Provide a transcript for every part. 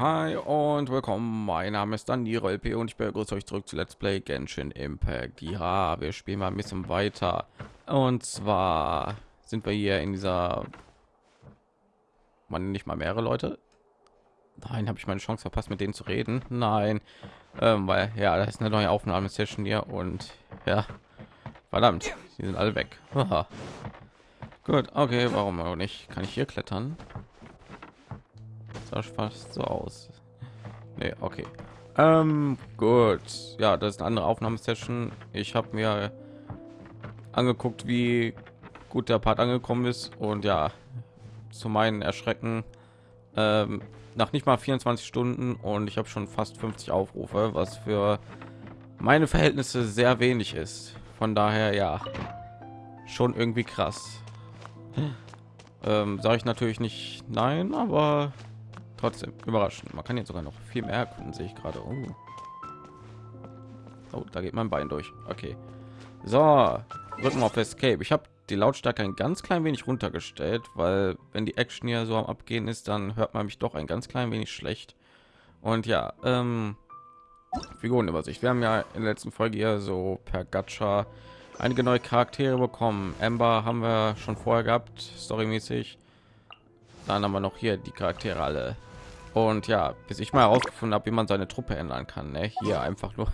hi und willkommen. Mein Name ist Daniel LP und ich begrüße euch zurück zu Let's Play Genshin Impact. Ja, wir spielen mal ein bisschen weiter. Und zwar sind wir hier in dieser man nicht mal mehrere Leute. Nein, habe ich meine Chance verpasst, mit denen zu reden? Nein, ähm, weil ja, das ist eine neue Aufnahmesession hier und ja, verdammt, die sind alle weg. Gut, okay, warum auch nicht? Kann ich hier klettern? Das fast so aus. Nee, okay. Ähm, gut. Ja, das ist eine andere Aufnahmesession. Ich habe mir angeguckt, wie gut der Part angekommen ist und ja, zu meinen Erschrecken ähm, nach nicht mal 24 Stunden und ich habe schon fast 50 Aufrufe, was für meine Verhältnisse sehr wenig ist. Von daher ja, schon irgendwie krass. Ähm, Sage ich natürlich nicht nein, aber trotzdem überraschend. Man kann jetzt sogar noch viel mehr erkunden, sehe ich gerade. Oh. oh, da geht mein Bein durch. Okay. So, drücken auf Escape. Ich habe die Lautstärke ein ganz klein wenig runtergestellt, weil wenn die Action hier so am Abgehen ist, dann hört man mich doch ein ganz klein wenig schlecht. Und ja, ähm, Figurenübersicht. Wir haben ja in der letzten Folge hier so per Gacha einige neue Charaktere bekommen. Amber haben wir schon vorher gehabt, storymäßig. Dann haben wir noch hier die Charaktere alle und ja bis ich mal herausgefunden habe wie man seine truppe ändern kann ne? hier einfach nur.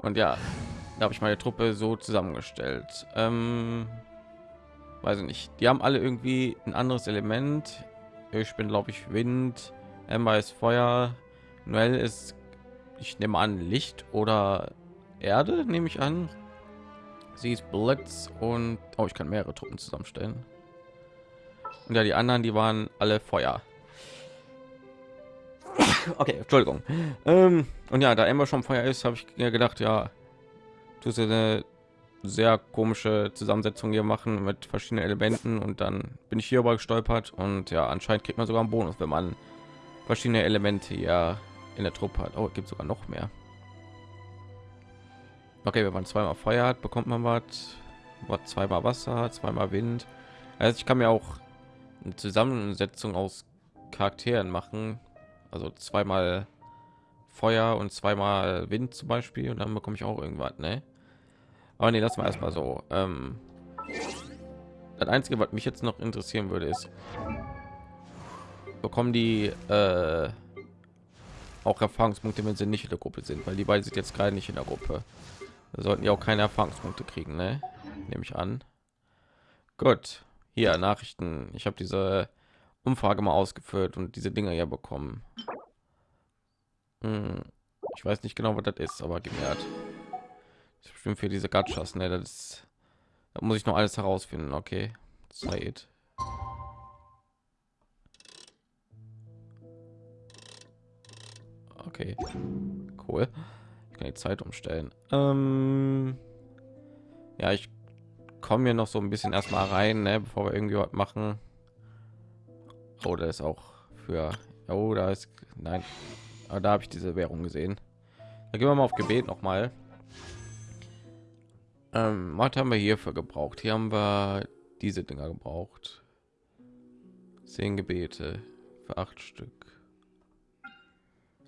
Und ja da habe ich meine truppe so zusammengestellt. Ähm, weiß ich nicht. Die haben alle irgendwie ein anderes element. Ich bin glaube ich wind Emma ist feuer noel ist ich nehme an licht oder erde nehme ich an. Sie ist blitz und oh, ich kann mehrere truppen zusammenstellen. Und ja die anderen die waren alle feuer okay entschuldigung. Ähm, und ja da immer schon feuer ist habe ich gedacht ja du eine sehr komische zusammensetzung hier machen mit verschiedenen elementen und dann bin ich hier aber gestolpert und ja anscheinend kriegt man sogar einen bonus wenn man verschiedene elemente ja in der truppe hat. Oh gibt sogar noch mehr. Okay wenn man zweimal feuer hat bekommt man was. Zweimal wasser zweimal wind. Also ich kann mir auch eine zusammensetzung aus charakteren machen also zweimal Feuer und zweimal Wind zum Beispiel und dann bekomme ich auch irgendwas, ne? Aber nee, lass mal erstmal so. Ähm, das einzige, was mich jetzt noch interessieren würde, ist, bekommen die äh, auch Erfahrungspunkte, wenn sie nicht in der Gruppe sind, weil die beiden sind jetzt gerade nicht in der Gruppe. Da sollten ja auch keine Erfahrungspunkte kriegen, ne? Nehme ich an. Gut, hier Nachrichten. Ich habe diese Umfrage mal ausgeführt und diese Dinger ja bekommen. Hm, ich weiß nicht genau, was das ist, aber gewährt. Bestimmt für diese Gachas, ne? Das, ist, das muss ich noch alles herausfinden. Okay, Zeit. Okay, cool. Ich kann die Zeit umstellen. Ähm, ja, ich komme hier noch so ein bisschen erstmal rein, ne, bevor wir irgendwie was machen. Oder oh, ist auch für oh, da ist nein, aber da habe ich diese Währung gesehen. Da gehen wir mal auf Gebet noch mal. Ähm, was haben wir hierfür gebraucht? Hier haben wir diese Dinger gebraucht. Zehn Gebete für acht Stück.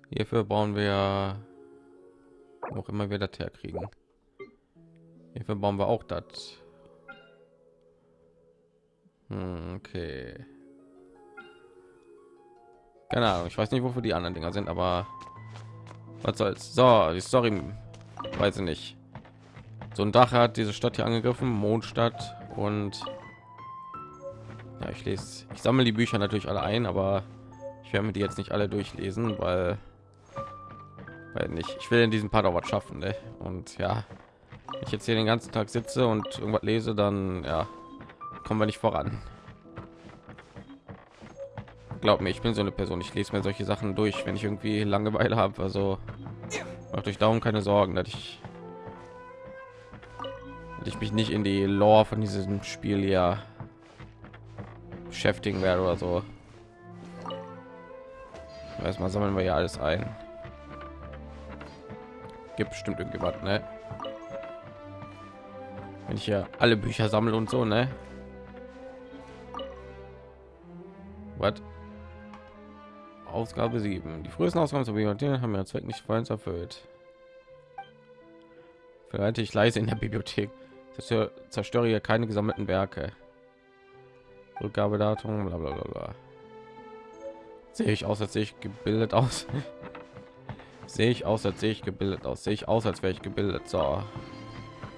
Hierfür bauen wir noch immer wieder herkriegen. Hierfür bauen wir auch das. Hm, okay. Keine Ahnung, ich weiß nicht, wofür die anderen Dinger sind, aber was soll's. So, die Story, weiß ich nicht. So ein Dach hat diese Stadt hier angegriffen, Mondstadt und ja, ich lese, ich sammle die Bücher natürlich alle ein, aber ich werde mir die jetzt nicht alle durchlesen, weil, weil nicht. Ich will in diesem Part auch was schaffen, ne? und ja, ich jetzt hier den ganzen Tag sitze und irgendwas lese, dann ja, kommen wir nicht voran glaub mir, ich bin so eine Person. Ich lese mir solche Sachen durch, wenn ich irgendwie Langeweile habe. Also macht euch darum keine Sorgen, dass ich, dass ich mich nicht in die Lore von diesem Spiel ja beschäftigen werde oder so. Erstmal sammeln wir ja alles ein. Gibt bestimmt irgendjemand, ne? Wenn ich ja alle Bücher sammle und so, ne? Was? Ausgabe 7. Die frühesten Ausgaben zu Bibliothek haben ihren Zweck nicht vollends erfüllt. Verhalte ich leise in der Bibliothek. Zerstöre hier keine gesammelten Werke. Rückgabedatum, bla bla bla bla. Sehe ich aus, als sehe ich gebildet aus. sehe ich aus, als sehe ich gebildet aus. Sehe ich aus, als wäre ich gebildet. So.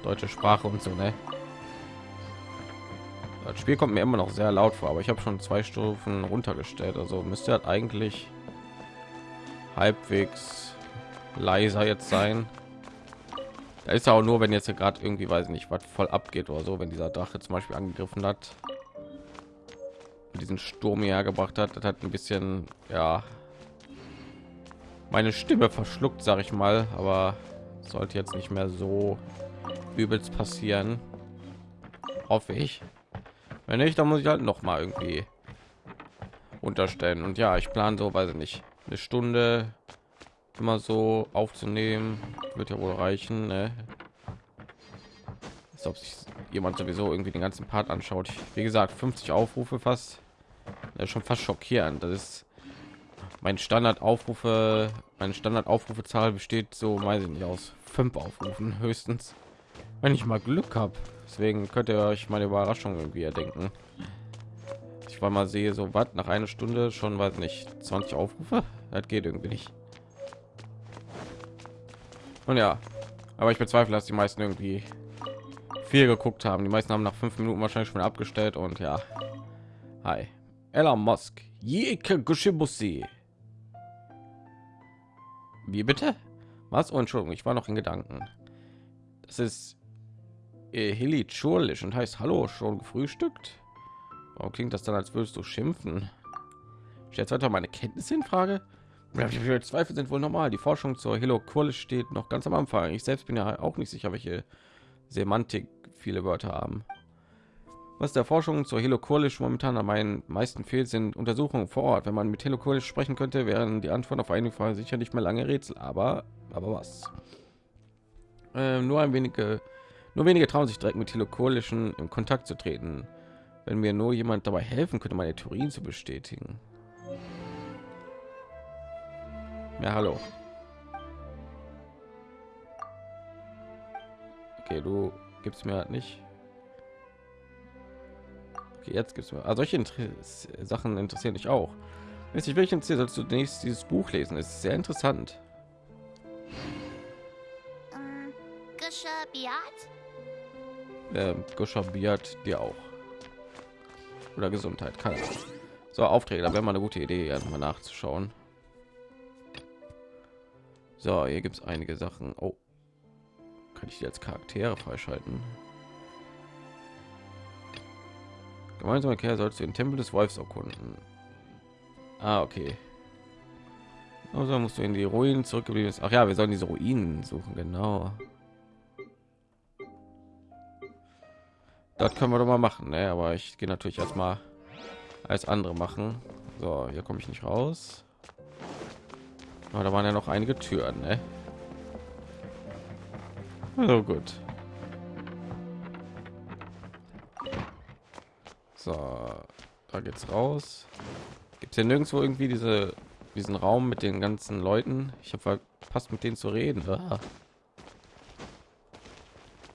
Deutsche Sprache und so, ne? Das Spiel kommt mir immer noch sehr laut vor, aber ich habe schon zwei Stufen runtergestellt. Also müsste halt eigentlich halbwegs leiser jetzt sein. Da ist auch nur, wenn jetzt gerade irgendwie, weiß nicht, was voll abgeht oder so, wenn dieser Drache zum Beispiel angegriffen hat, diesen Sturm hergebracht hat, das hat ein bisschen, ja, meine Stimme verschluckt, sage ich mal, aber sollte jetzt nicht mehr so übelst passieren, hoffe ich. Wenn nicht, dann muss ich halt noch mal irgendwie unterstellen. Und ja, ich plane so, weiß ich nicht, eine Stunde immer so aufzunehmen, wird ja wohl reichen. Ne? Als ob sich jemand sowieso irgendwie den ganzen Part anschaut. Wie gesagt, 50 Aufrufe fast. Ist schon fast schockierend. Das ist mein Standard Aufrufe, meine Standard Aufrufezahl besteht so, weiß ich nicht, aus fünf Aufrufen höchstens, wenn ich mal Glück habe. Deswegen könnt ihr euch meine Überraschung irgendwie erdenken. Ich war mal sehe, so was nach einer Stunde schon, weiß nicht, 20 Aufrufe. Das geht irgendwie nicht. Und ja, aber ich bezweifle, dass die meisten irgendwie viel geguckt haben. Die meisten haben nach fünf Minuten wahrscheinlich schon abgestellt und ja. Hi. Elon Musk. Gushibusi. Wie bitte? Was? Oh, Entschuldigung, ich war noch in Gedanken. Das ist Hilly Churlisch und heißt Hallo, schon gefrühstückt? Warum klingt das dann, als würdest du schimpfen? Stellt weiter meine Kenntnisse in Frage? Zweifel sind wohl normal. Die Forschung zur Hello Kurlisch steht noch ganz am Anfang. Ich selbst bin ja auch nicht sicher, welche Semantik viele Wörter haben. Was der Forschung zur Hello Kurlisch momentan am meisten fehlt, sind Untersuchungen vor Ort. Wenn man mit Hello Kurlisch sprechen könnte, wären die Antworten auf einige Fragen sicher nicht mehr lange Rätsel. Aber, aber was? Äh, nur ein wenige, nur wenige trauen sich direkt mit Hello Kurlischen in Kontakt zu treten. Wenn mir nur jemand dabei helfen könnte, meine Theorien zu bestätigen. Ja, hallo. Okay, du gibst mir halt nicht. Okay, jetzt gibt's mir. Also solche Inter Sachen interessieren dich auch. Weiß ich welchen Ziel sollst du nächstes dieses Buch lesen? Ist sehr interessant. Gusha Biat dir auch. Oder Gesundheit, kann. So Aufträge, da wäre mal eine gute Idee, mal nachzuschauen. So, hier gibt es einige Sachen. Oh, kann ich jetzt Charaktere freischalten? Gemeinsame Kerl sollst du den Tempel des Wolfs erkunden. Ah, okay. Also musst du in die Ruinen zurückgeblieben ist. Ach ja, wir sollen diese Ruinen suchen, genau. Das können wir doch mal machen, ne? aber ich gehe natürlich erstmal als andere machen. So, hier komme ich nicht raus. Aber da waren ja noch einige Türen, ne? Also gut. So, da geht's raus. Gibt es hier nirgendwo irgendwie diese diesen Raum mit den ganzen Leuten? Ich habe verpasst mit denen zu reden. Ah.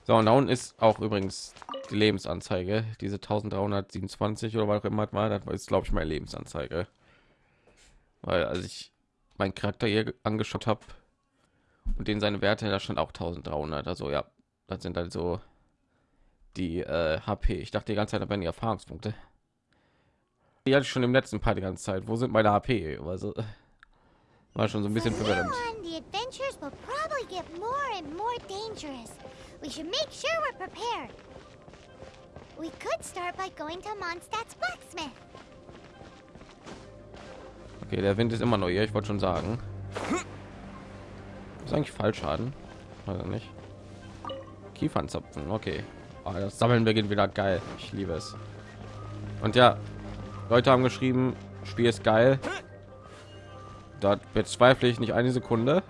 So, und da unten ist auch übrigens die Lebensanzeige, diese 1327 oder was auch immer war, das ist glaube ich meine Lebensanzeige. Weil als ich meinen Charakter hier angeschaut habe und den seine Werte, da stand auch 1300. Also ja, das sind also die äh, HP. Ich dachte die ganze Zeit, da wären die Erfahrungspunkte. Die hatte ich schon im letzten Part die ganze Zeit. Wo sind meine HP? Also war schon so ein bisschen verwirrend. We should make sure we're prepared. We could start by going to Mondstadt's blacksmith. Okay, der Wind ist immer hier. Ich wollte schon sagen. Ist eigentlich Fallschaden. Also nicht. Kiefernzapfen. Okay. Oh, das Sammeln beginnt wieder geil. Ich liebe es. Und ja, Leute haben geschrieben, Spiel ist geil. Da bezweifle ich nicht eine Sekunde.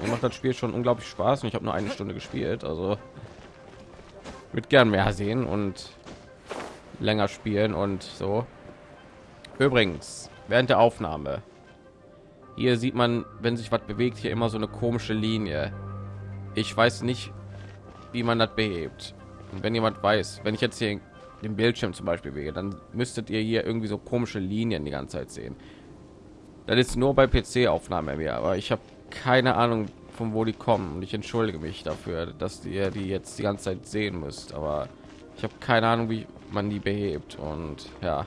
Mir macht das Spiel schon unglaublich Spaß und ich habe nur eine Stunde gespielt. Also mit gern mehr sehen und länger spielen und so. Übrigens, während der Aufnahme Hier sieht man, wenn sich was bewegt, hier immer so eine komische Linie. Ich weiß nicht, wie man das behebt. Und wenn jemand weiß, wenn ich jetzt hier den Bildschirm zum Beispiel bewege, dann müsstet ihr hier irgendwie so komische Linien die ganze Zeit sehen. Das ist nur bei PC-Aufnahme mir, aber ich habe keine Ahnung, von wo die kommen. Und ich entschuldige mich dafür, dass ihr die jetzt die ganze Zeit sehen müsst. Aber ich habe keine Ahnung, wie man die behebt. Und ja,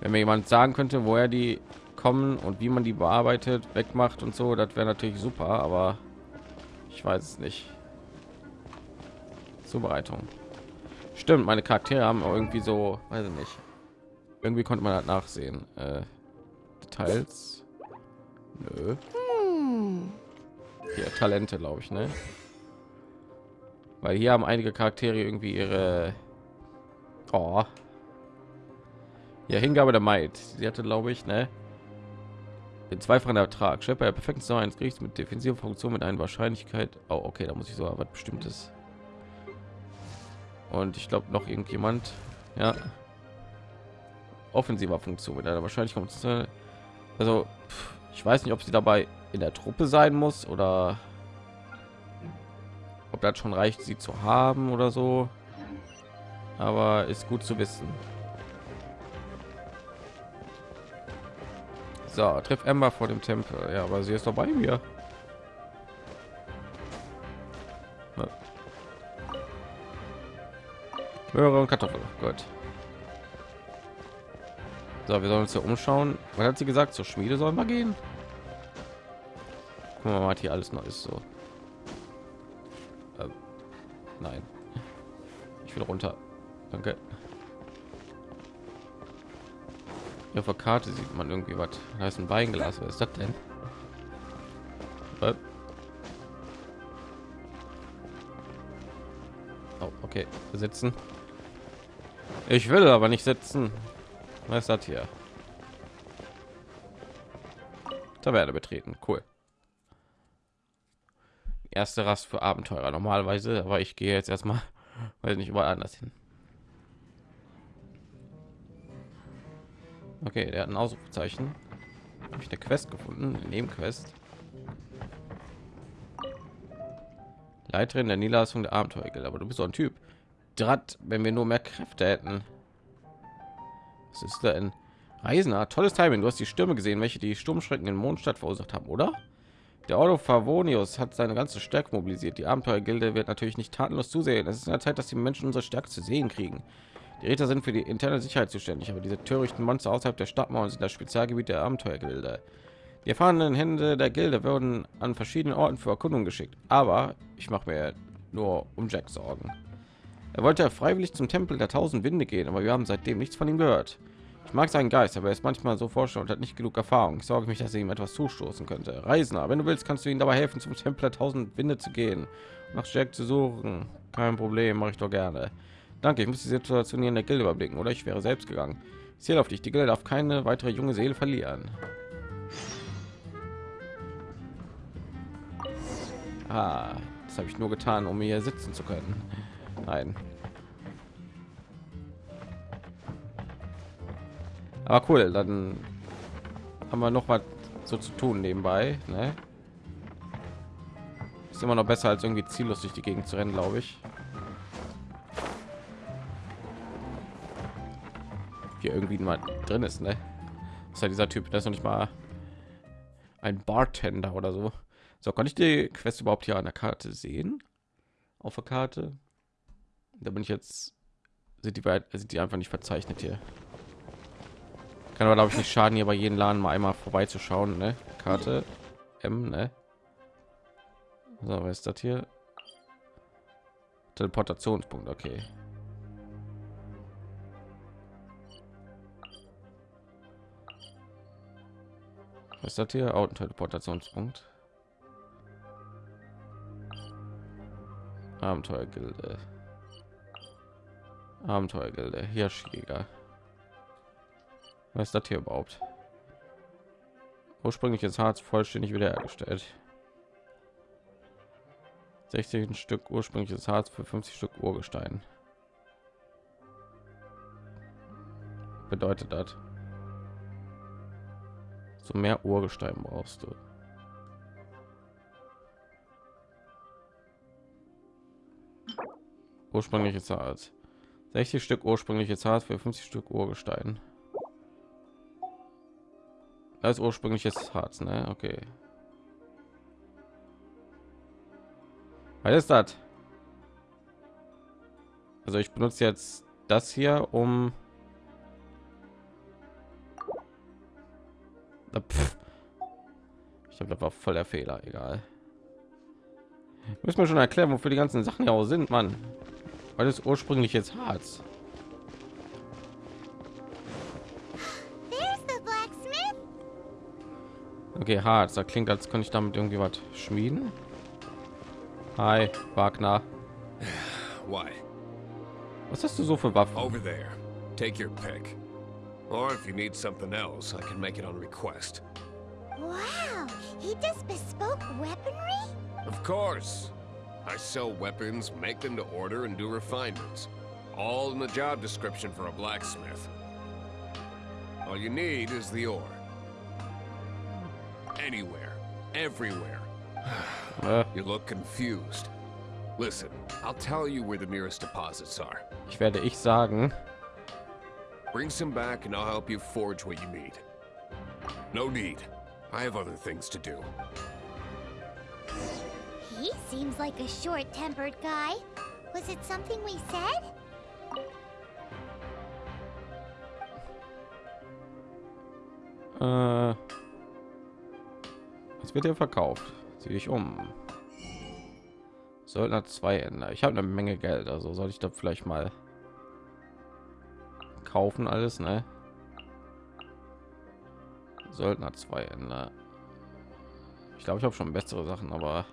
wenn mir jemand sagen könnte, woher die kommen und wie man die bearbeitet, wegmacht und so, das wäre natürlich super. Aber ich weiß es nicht. Zubereitung. Stimmt, meine Charaktere haben irgendwie so, weiß ich nicht. Irgendwie konnte man das nachsehen. Äh, Details. Nö. Hier Talente, glaube ich, ne? Weil hier haben einige Charaktere irgendwie ihre oh. Ja, Hingabe der Maid. Sie hatte, glaube ich, ne? Den zweifachen Ertrag. Schlepper der perfekten Sau eines mit defensiver Funktion mit einer Wahrscheinlichkeit. Oh, okay, da muss ich so was Bestimmtes. Und ich glaube noch irgendjemand. Ja. Offensiver Funktion mit einer Wahrscheinlichkeit. Also, ich weiß nicht, ob sie dabei in der Truppe sein muss oder ob das schon reicht, sie zu haben oder so. Aber ist gut zu wissen. So, trifft Emma vor dem Tempel. Ja, aber sie ist doch bei mir. Möhre und Kartoffel. Gut. So, wir sollen uns hier umschauen. Was hat sie gesagt? Zur Schmiede sollen wir gehen? Mal, hier alles noch ist so. Ähm, nein. Ich will runter. Danke. Ja, auf der Karte sieht man irgendwie was. Da ist ein Weinglas. Was ist das denn? Oh, okay. Sitzen. Ich will aber nicht sitzen. Was ist das hier? Taverne betreten. Cool. Erste Rast für Abenteurer normalerweise, aber ich gehe jetzt erstmal, weil nicht überall anders hin. Okay, der hat ein Ausrufezeichen. Habe ich eine Quest gefunden, eine Nebenquest. Leiterin der Niederlassung der Abenteuer, aber du bist so ein Typ. Draht, wenn wir nur mehr Kräfte hätten. Was ist denn? Reisender, tolles Timing. Du hast die Stürme gesehen, welche die Sturmschrecken in Mondstadt verursacht haben, oder? Der Ordo Favonius hat seine ganze Stärke mobilisiert. Die Abenteuergilde wird natürlich nicht tatenlos zusehen. Es ist in der Zeit, dass die Menschen unsere Stärke zu sehen kriegen. Die Räter sind für die interne Sicherheit zuständig, aber diese törichten Monster außerhalb der Stadtmauern sind das Spezialgebiet der Abenteuergilde. Die erfahrenen Hände der Gilde würden an verschiedenen Orten für Erkundung geschickt, aber ich mache mir nur um Jack Sorgen. Er wollte freiwillig zum Tempel der Tausend Winde gehen, aber wir haben seitdem nichts von ihm gehört. Ich mag seinen Geist, aber er ist manchmal so forscher und hat nicht genug Erfahrung. Ich sorge mich, dass er ihm etwas zustoßen könnte. Reisender, wenn du willst, kannst du ihm dabei helfen, zum der Tausend Winde zu gehen, nach Jack zu suchen. Kein Problem, mache ich doch gerne. Danke, ich muss die Situation hier in der Gilde überblicken, oder ich wäre selbst gegangen. Ich zähle auf dich. Die Gilde darf keine weitere junge Seele verlieren. Ah, das habe ich nur getan, um hier sitzen zu können. Nein. Aber cool, dann haben wir noch was so zu tun nebenbei. Ne? Ist immer noch besser als irgendwie ziellos durch die Gegend zu rennen, glaube ich. Hier irgendwie mal drin ist, ne? ist ja dieser Typ, der ist noch nicht mal ein Bartender oder so. So, kann ich die Quest überhaupt hier an der Karte sehen? Auf der Karte? Da bin ich jetzt. Sind die sind die einfach nicht verzeichnet hier? Kann aber glaube ich nicht schaden, hier bei jedem Laden mal einmal vorbeizuschauen, ne? Karte M, ne? So, was ist das hier? Teleportationspunkt, okay. Was ist das hier? Autoteleportationspunkt. Abenteuergilde. Abenteuergilde, Hirschjäger. Was ist das hier überhaupt? Ursprüngliches Harz vollständig wiederhergestellt. 60 Stück ursprüngliches Harz für 50 Stück Urgestein. Bedeutet das? So mehr Urgestein brauchst du. Ursprüngliches Harz. 60 Stück ursprüngliches Harz für 50 Stück Urgestein. Das ursprüngliches Harz, ne? Okay. Was ist das? Also ich benutze jetzt das hier, um ich das war voll der Fehler. Egal. Müssen wir schon erklären, wofür die ganzen Sachen ja auch sind, Mann. Weil es ursprünglich jetzt Harz. Okay, Harz. Da klingt, als könnte ich damit irgendwie was schmieden. Hi, Wagner. Why? Was hast du so für Waffen? Over there. Take your pick. Or if you need something else, I can make it on request. Wow, he does bespoke weaponry? Of course. I sell weapons, make them to order, and do refinements. All in the job description for a blacksmith. All you need is the ore. Anywhere. Everywhere. You look confused. Listen, I'll tell you where the nearest deposits are. ich werde ich sagen. Bring some back and I'll help you forge what you need. No need. I have other things to do. He seems like a short-tempered guy. Was it something we said? Äh, was wird hier verkauft? Ziehe ich um. Söldner zwei Ende. Ich habe eine Menge Geld, also soll ich da vielleicht mal kaufen alles, ne? Söldner zwei Ende. Ich glaube, ich habe schon bessere Sachen, aber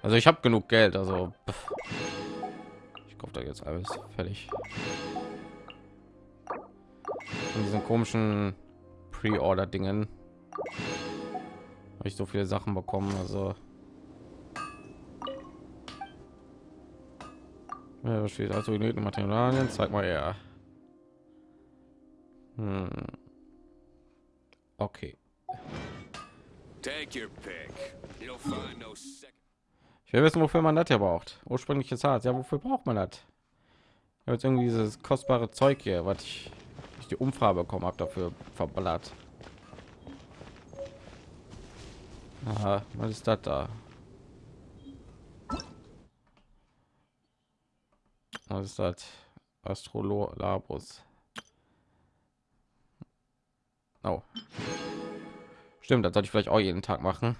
also ich habe genug Geld, also pff. Ich kaufe da jetzt alles fertig. Von diesen komischen Pre-Order-Dingen habe ich so viele Sachen bekommen, also Ja, steht also genügend Materialien? Zeig mal her. Hm. Okay. Take your pick. You'll find no second. Ich will wissen, wofür man das ja braucht. Ursprüngliches Harz. Ja, wofür braucht man das? Ich jetzt irgendwie dieses kostbare Zeug hier, was ich durch die Umfrage bekommen habe, dafür verballert. Aha, was ist das da? Was ist das? Astrolabus. Oh. Stimmt, das sollte ich vielleicht auch jeden Tag machen.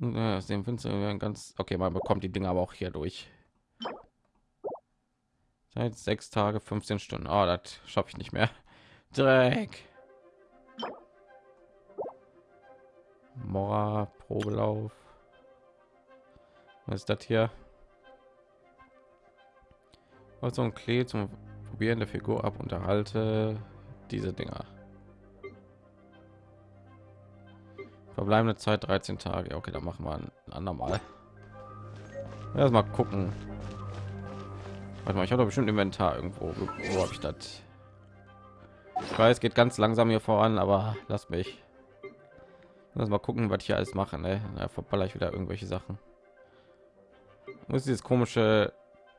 Ja, aus dem Fenster ganz okay. Man bekommt die Dinge aber auch hier durch. Seit sechs Tage, 15 Stunden. Oh, das schaffe ich nicht mehr. Dreck. Mora, Probelauf. Was ist das hier? Also ein Klee zum Probieren der Figur ab. Unterhalte diese Dinger. Verbleibende Zeit 13 Tage. Okay, dann machen wir ein andermal. Erst mal gucken. Warte mal, ich habe bestimmt Inventar irgendwo. Wo habe ich das? Ich weiß, geht ganz langsam hier voran, aber lass mich. Lass mal gucken, was ich hier alles mache. Ne? Da verballer ich wieder irgendwelche Sachen. Ist dieses komische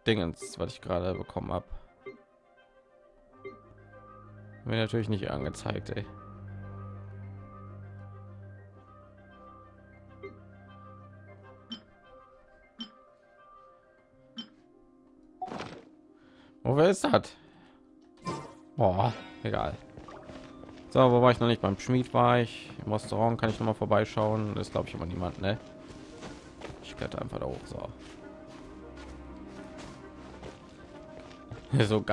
Dingens, was ich gerade bekommen habe? Mir natürlich nicht angezeigt, ey. Wo wer ist das? Boah, egal. So, wo war ich noch nicht? Beim Schmied war ich. Im Restaurant kann ich noch mal vorbeischauen. Das glaube ich immer niemand, ne? Ich kletter einfach da hoch. So. so.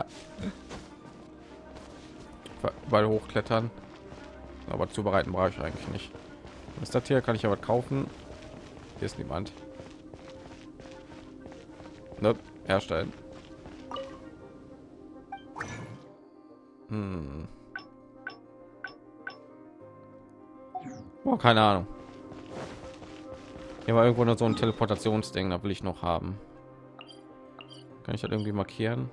Weil hochklettern. Aber zubereiten brauche ich eigentlich nicht. Ist das hier? Kann ich aber kaufen? Hier ist niemand. Nope. Herstellen. Hm. Oh, keine Ahnung. Hier war irgendwo noch so ein Teleportationsding, da will ich noch haben. Kann ich das irgendwie markieren?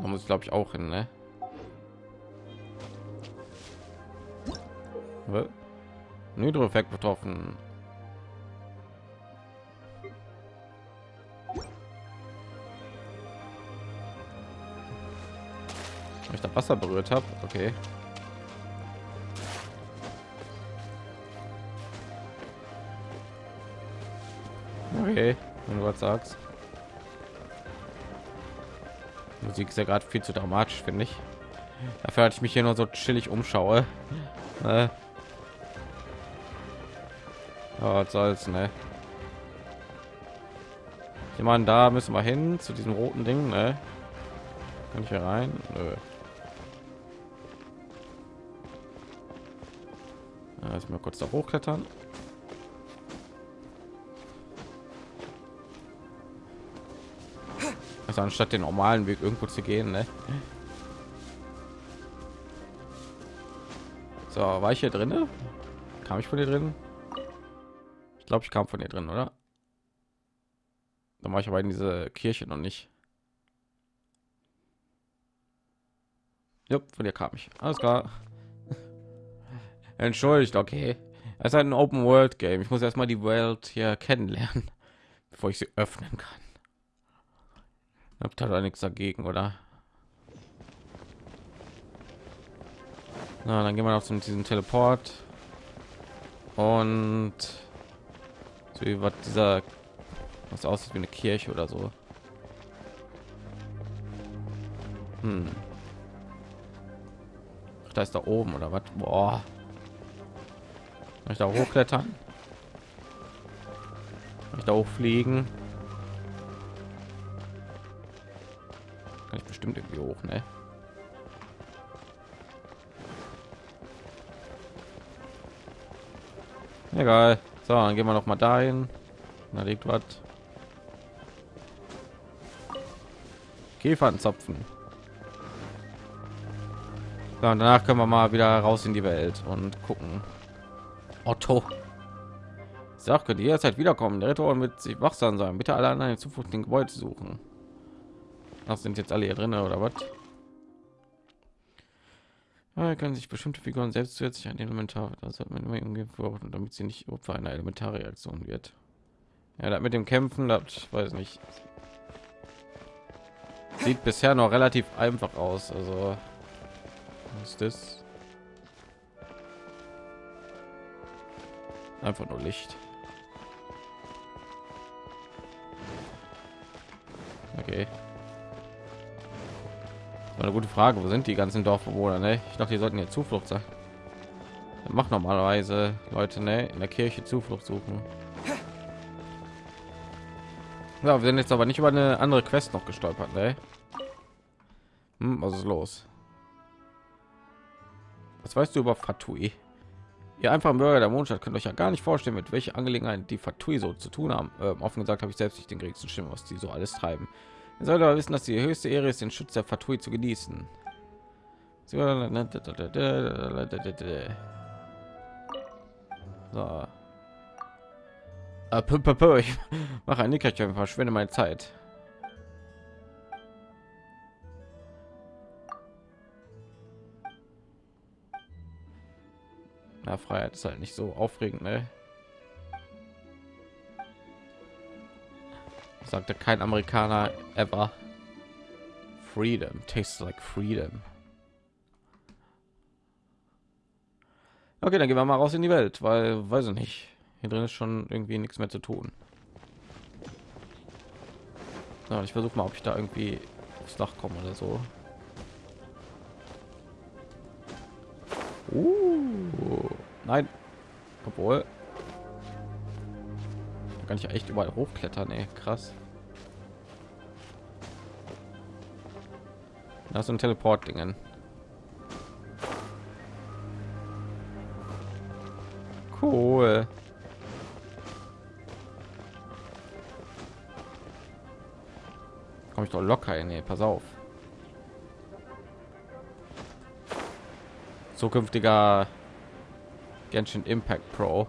Da muss ich glaube ich auch hin, ne? Nitro-Effekt betroffen. Ich da Wasser berührt habe. Okay. Okay, wenn du was sagst. Musik ist ja gerade viel zu dramatisch, finde ich. Dafür hatte ich mich hier nur so chillig umschaue. Äh. Ja, was soll's, ne? Ich meine, da müssen wir hin zu diesem roten Ding, ne? Kann ich hier rein? Nö. Mal kurz da hochklettern. Also anstatt den normalen Weg irgendwo zu gehen, ne? So, war ich hier drin? Kam ich von dir drin? Ich glaube, ich kam von dir drin, oder? Dann war ich aber in diese Kirche noch nicht. Ja, von dir kam ich. Alles klar. Entschuldigt, okay. Es ist ein Open World Game. Ich muss erstmal die Welt hier kennenlernen, bevor ich sie öffnen kann. Habt ihr da nichts dagegen, oder? Na, dann gehen wir noch zu diesem Teleport. Und so wie was dieser was aussieht wie eine Kirche oder so. Hm. Ach, da ist da oben oder was? Boah. Kann ich da hochklettern? Kann ich da hochfliegen? Kann ich bestimmt irgendwie hoch, ne? Egal. So, dann gehen wir noch mal dahin. Da liegt was. Käfernzapfen. So, und danach können wir mal wieder raus in die Welt und gucken. Otto. Sag, könnt ihr jederzeit wiederkommen. Der Ritter mit sich wachsam sein. Bitte alle anderen Zuflucht den Gebäude suchen. Das sind jetzt alle hier drin oder was? Ja, können sich bestimmte Figuren selbst zusätzlich ein Elementar, das hat man immer umgehen damit sie nicht Opfer einer Elementarreaktion wird. Ja, das mit dem Kämpfen, das weiß nicht. Sieht bisher noch relativ einfach aus. Also was ist das? Einfach nur Licht. Okay eine gute Frage. Wo sind die ganzen Dorfbewohner? Ne? Ich dachte, die sollten ja Zuflucht sein. Macht normalerweise Leute ne? in der Kirche Zuflucht suchen. Ja, wir sind jetzt aber nicht über eine andere Quest noch gestolpert. Ne? Hm, was ist los? Was weißt du über Fatui? Ihr einfachen Bürger der Mondstadt könnt euch ja gar nicht vorstellen, mit welcher Angelegenheit die Fatui so zu tun haben. Ähm, offen gesagt habe ich selbst nicht den geringsten Stimmen, was die so alles treiben. Ihr sollt aber wissen, dass die höchste Ehre ist, den Schutz der Fatui zu genießen. So. Ich mache ein Nickerchen, verschwende meine Zeit. Na, Freiheit ist halt nicht so aufregend, ne? sagte kein Amerikaner ever. Freedom tastes like freedom. Okay, dann gehen wir mal raus in die Welt, weil weiß ich nicht. Hier drin ist schon irgendwie nichts mehr zu tun. Ja, ich versuche mal, ob ich da irgendwie aufs Dach komme oder so. Uh, nein, obwohl kann ich echt überall hochklettern, ey. krass. Das sind Teleport-Dingen. Cool. Komme ich doch locker in. Nee, pass auf. Zukünftiger Genshin Impact Pro.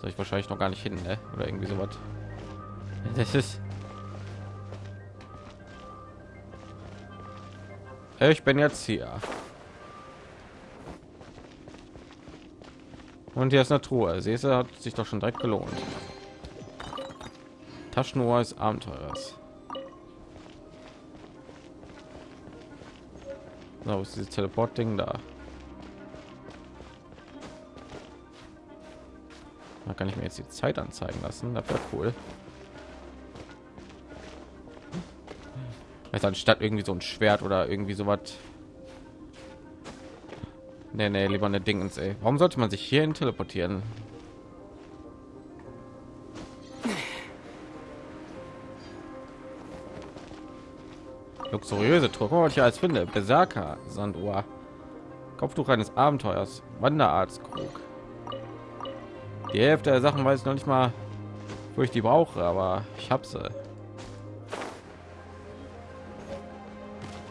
Soll ich wahrscheinlich noch gar nicht hin, ne? Oder irgendwie sowas. Das ist. Ich bin jetzt hier. Und hier ist eine Truhe. Du, hat sich doch schon direkt gelohnt. Taschenuhr des Abenteurers. So, ist dieses Teleport-Ding da? Da kann ich mir jetzt die Zeit anzeigen lassen. Das wäre cool. Jetzt anstatt irgendwie so ein Schwert oder irgendwie so was. Nee, nee, lieber eine Dingens, ey. Warum sollte man sich hierhin teleportieren? Luxuriöse Truhe, ich als finde. Berserker, Sanduhr. Kopftuch eines Abenteuers. Wanderarztkrug. Die Hälfte der Sachen weiß ich noch nicht mal, wo ich die brauche, aber ich habe sie.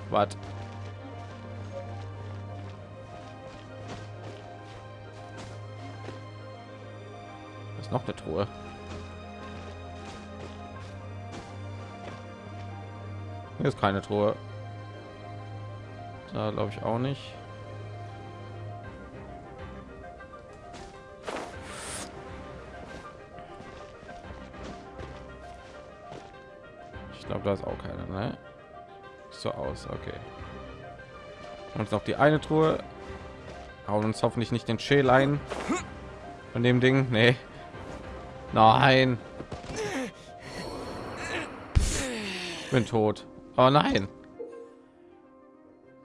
Was? ist noch eine Truhe. Hier ist keine Truhe. Da glaube ich auch nicht. Ich glaube, da ist auch keine, ne? So aus, okay. Und noch die eine Truhe. Hauen uns hoffentlich nicht den Schäl ein von dem Ding. Nee. Nein. Bin tot. Oh nein.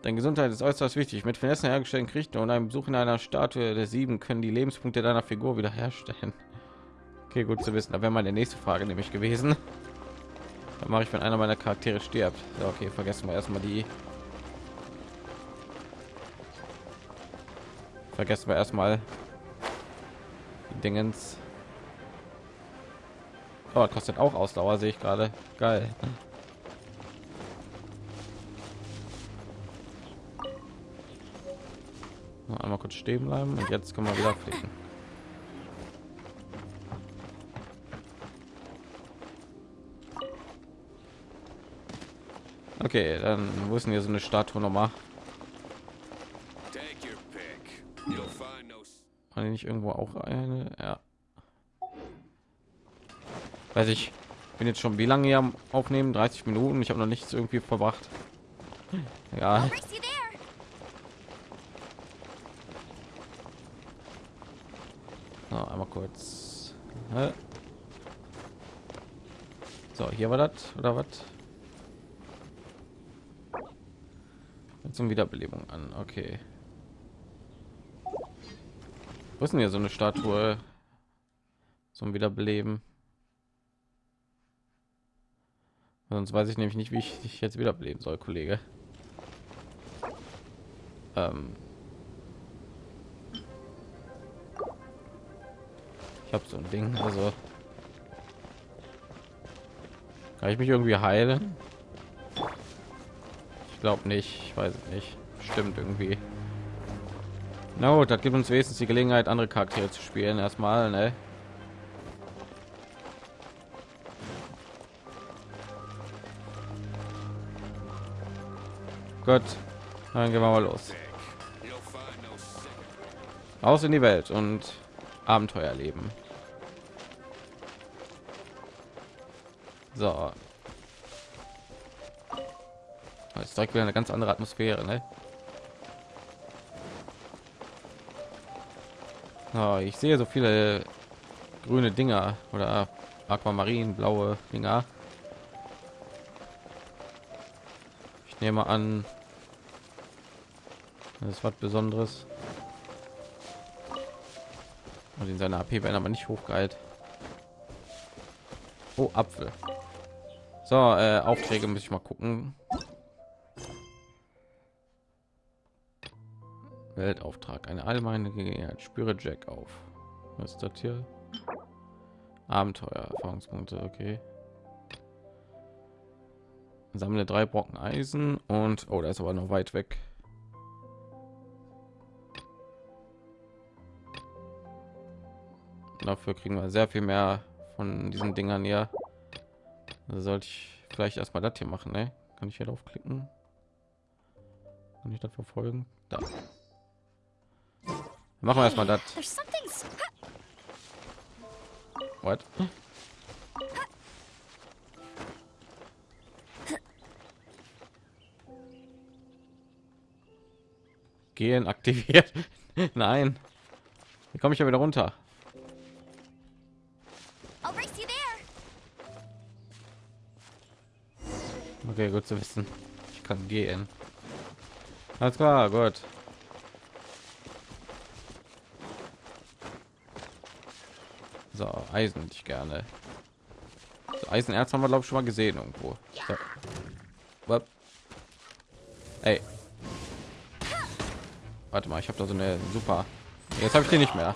Deine Gesundheit ist äußerst wichtig. Mit Finessen hergestellten Gerichten und einem Besuch in einer Statue der Sieben können die Lebenspunkte deiner Figur wiederherstellen. Okay, gut zu wissen. Da wäre meine nächste Frage nämlich gewesen. Dann mache ich, wenn einer meiner Charaktere stirbt. Ja, okay, vergessen wir erstmal die. Vergessen wir erstmal die Dingens. Oh, kostet auch Ausdauer, sehe ich gerade. Geil. Einmal kurz stehen bleiben und jetzt können wir wieder fliegen. Okay, dann wo ist denn hier so eine Statue nochmal? War nicht irgendwo auch eine? Ja. Weiß ich. Bin jetzt schon wie lange hier am Aufnehmen? 30 Minuten. Ich habe noch nichts irgendwie verbracht. Ja. Einmal kurz. So, hier war das oder was? Zum Wiederbelebung an. Okay. Wo ist denn hier so eine Statue zum Wiederbeleben? Sonst weiß ich nämlich nicht, wie ich dich jetzt wiederbeleben soll, Kollege. Ähm, Habe so ein Ding, also kann ich mich irgendwie heilen? Ich glaube nicht, ich weiß nicht. Stimmt irgendwie. Na gut, das gibt uns wenigstens die Gelegenheit, andere Charaktere zu spielen. Erstmal, ne? Gut, dann gehen wir mal los. Aus in die Welt und Abenteuer leben. So. Jetzt direkt wieder eine ganz andere Atmosphäre, ne? Oh, ich sehe so viele grüne Dinger oder Aquamarin, blaue Dinger. Ich nehme an, das ist was Besonderes. Und in seiner AP werden aber nicht hochgeheilt. Oh, Apfel. So, äh, Aufträge muss ich mal gucken. Weltauftrag, eine allgemeine Gelegenheit. Spüre Jack auf. Was ist das hier? Abenteuer, Erfahrungspunkte, okay. Sammle drei Brocken Eisen und oh, da ist aber noch weit weg. Dafür kriegen wir sehr viel mehr von diesen Dingern hier. Also sollte ich vielleicht erstmal das hier machen, ne? Kann ich hier drauf klicken? Kann ich das verfolgen? Da. Machen wir erstmal das. What? Gehen aktiviert. Nein. Komme ich ja wieder runter? Okay, gut zu wissen. Ich kann gehen. Alles klar, gut. So, Eisen ich gerne. So, Eisenerz haben wir glaube ich schon mal gesehen irgendwo. So. Ey. Warte mal, ich habe da so eine super. Jetzt habe ich den nicht mehr.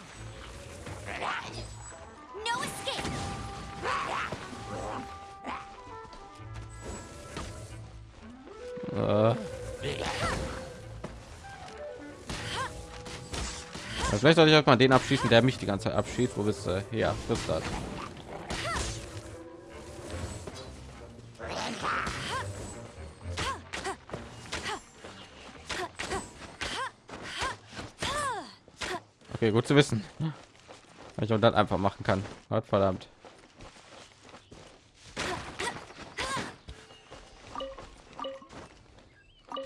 Vielleicht sollte ich auch mal den abschießen, der mich die ganze Zeit abschießt. Wo bist du? Ja, das. Okay, gut zu wissen. Ich auch das einfach machen kann. Gott verdammt.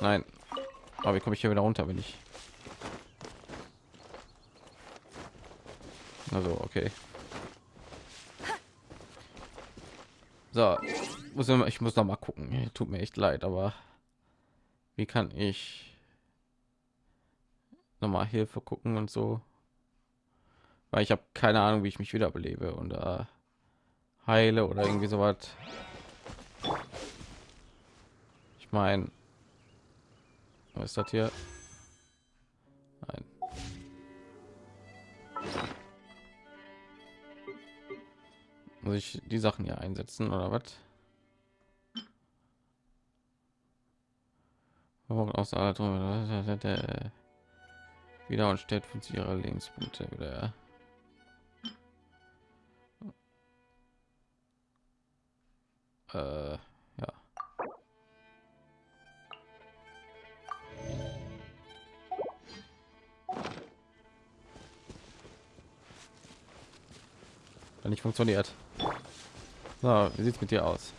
Nein. Aber wie komme ich hier wieder runter, wenn ich... Also, okay. So, muss immer, ich muss noch mal gucken. Tut mir echt leid, aber wie kann ich noch mal Hilfe gucken und so? Weil ich habe keine Ahnung, wie ich mich wiederbelebe und äh, heile oder irgendwie so was. Ich meine, was ist das hier? Muss ich die Sachen hier einsetzen oder was? Aus aller wieder und stellt von ihrer Lebenspunkte wieder. Äh, ja. Nicht funktioniert. So, wie sieht's mit dir aus?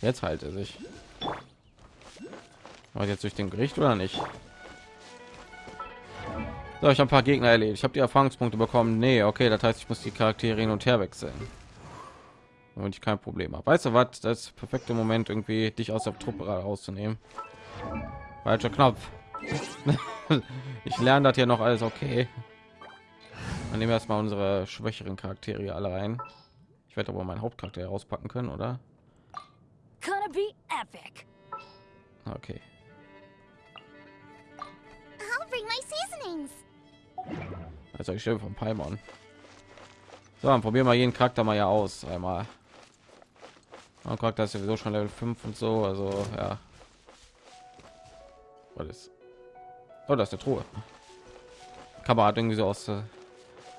Jetzt halt er sich. Aber jetzt durch den Gericht oder nicht? So, ich habe ein paar Gegner erledigt. Ich habe die Erfahrungspunkte bekommen. Nee, okay, das heißt, ich muss die Charaktere hin und her wechseln. Und ich kein Problem habe. Weißt du was? Das perfekte Moment, irgendwie dich aus der Truppe rauszunehmen. Falscher Knopf. ich lerne das hier noch alles okay. Dann nehmen wir erstmal unsere schwächeren Charaktere alle rein. Ich werde aber meinen Hauptcharakter rauspacken können, oder? Gonna be epic. Okay. I'll bring my seasonings. Also ich stelle vom Paimon. So, dann probieren wir jeden Charakter mal ja aus. Einmal. Mein Charakter ist sowieso schon Level 5 und so, also ja. Ist? Oh, das ist eine Truhe. Kamera hat irgendwie so aus äh,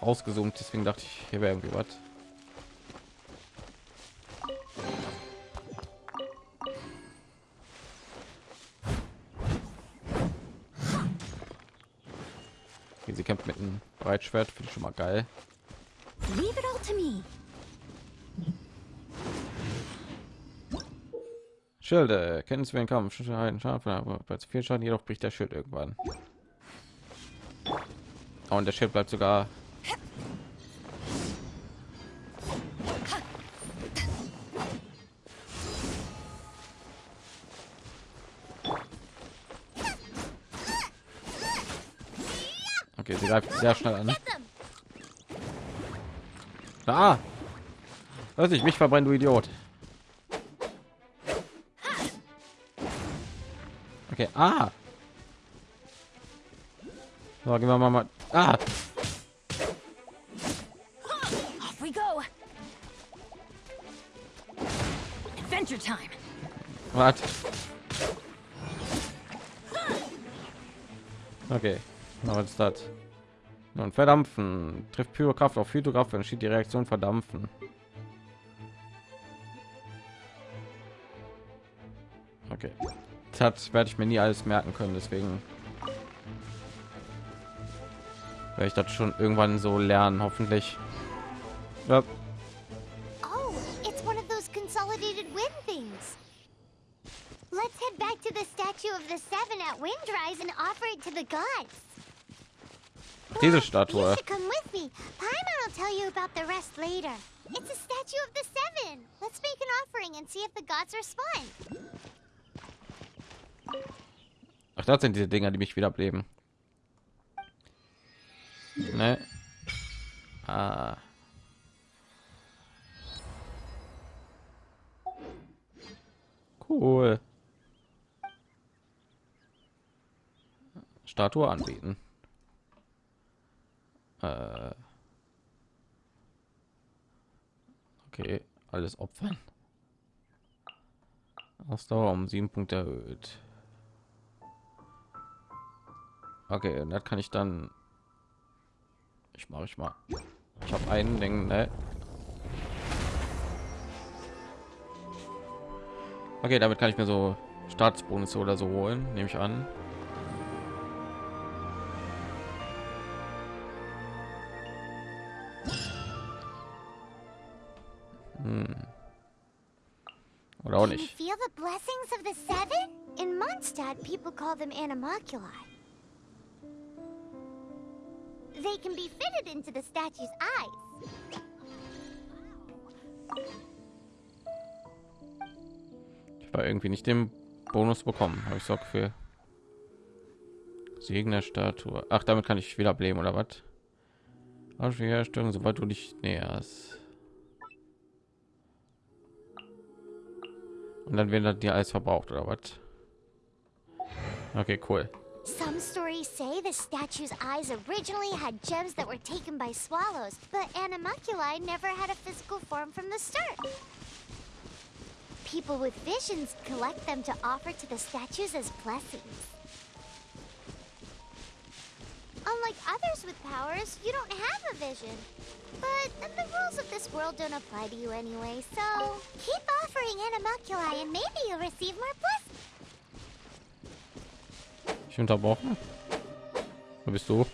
rausgezoomt, deswegen dachte ich, hier wäre irgendwie was. Sie kämpft mit einem Breitschwert, finde ich schon mal geil. Leave it all to me. Schilde, kennen Sie den Kampf? Schaden, Schaden, aber bei zu viel Schaden, jedoch bricht der Schild irgendwann. Und der Schild bleibt sogar. Okay, sie greift sehr schnell an. Ah! Lass ich mich verbrennen, du Idiot. Okay, ah. So, gehen wir mal mal. Ah. Adventure time. What? Okay, was ist das? Und verdampfen. Trifft Pyrokraft auf Hydrograph, entschied die Reaktion verdampfen. Okay das werde ich mir nie alles merken können, deswegen werde ich das schon irgendwann so lernen, hoffentlich. Ja, Oh, it's one of those consolidated wind things. Let's head back to the statue of the seven at Windrise and offer it to the gods. diese Statue. come with me. Paimon will tell you about the rest later. It's a statue of the seven. Let's make an offering and see if the gods respond. Ach, das sind diese Dinger, die mich wiederbeleben. Ne? Ah. Cool. Statue anbieten. Äh. Okay, alles opfern. Ausdauer um sieben Punkte erhöht. Okay, und das kann ich dann. Ich mache ich mal. Ich habe einen Ding, ne? Okay, damit kann ich mir so Staatsbonus oder so holen, nehme ich an. Hm. Oder auch Can you nicht. feel the blessings of the seven? In Mondstadt, people call them animalculi. They can be fitted into the statue's eyes. Ich war irgendwie nicht den Bonus bekommen, habe ich so für Segen der Statue. Ach, damit kann ich wieder bleiben oder was? Herstellung, sobald du dich näherst. Und dann wird dir alles verbraucht oder was? Okay, cool. Some stories say the statue's eyes originally had gems that were taken by swallows, but animalculi never had a physical form from the start. People with visions collect them to offer to the statues as blessings. Unlike others with powers, you don't have a vision. But the rules of this world don't apply to you anyway, so keep offering animalculi and maybe you'll receive more blessings. Ich unterbrochen. Wo bist du?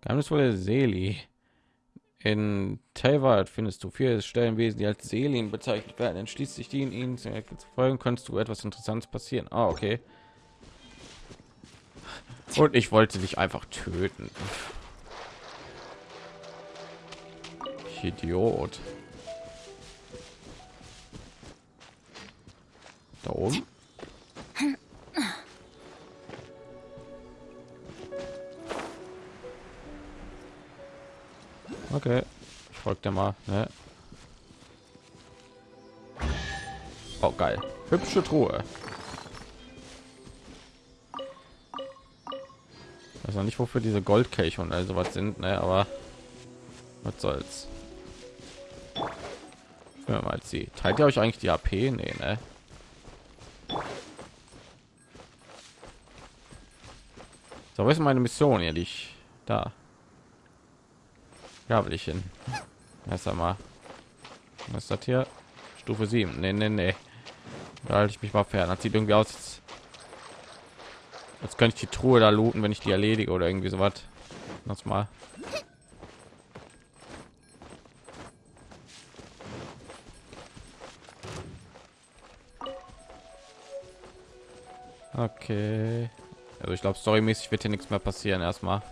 Geheimnisvolle Seli. In Telwald findest du vier Stellenwesen, die als Selin bezeichnet werden. Entschließt sich die in ihnen zu folgen, kannst du etwas Interessantes passieren. Ah, okay. Und ich wollte dich einfach töten. Ich Idiot. Da oben. Okay, ich folge dir mal. Ne? Oh geil, hübsche Truhe. Noch nicht, wofür diese Goldkelche und also was sind, ne? aber was soll's. Ja, mal sie. Teilt ihr euch eigentlich die AP? Nee, ne? So, was ist meine Mission hier, die ich da? Ja, will ich hin. Erst einmal. Was ist das hier? Stufe 7. Nee, nee, nee. Da halte ich mich mal fern. Das sieht irgendwie aus, als könnte ich die Truhe da looten, wenn ich die erledige oder irgendwie so was. Das mal. Okay. Also ich glaube, storymäßig wird hier nichts mehr passieren erstmal.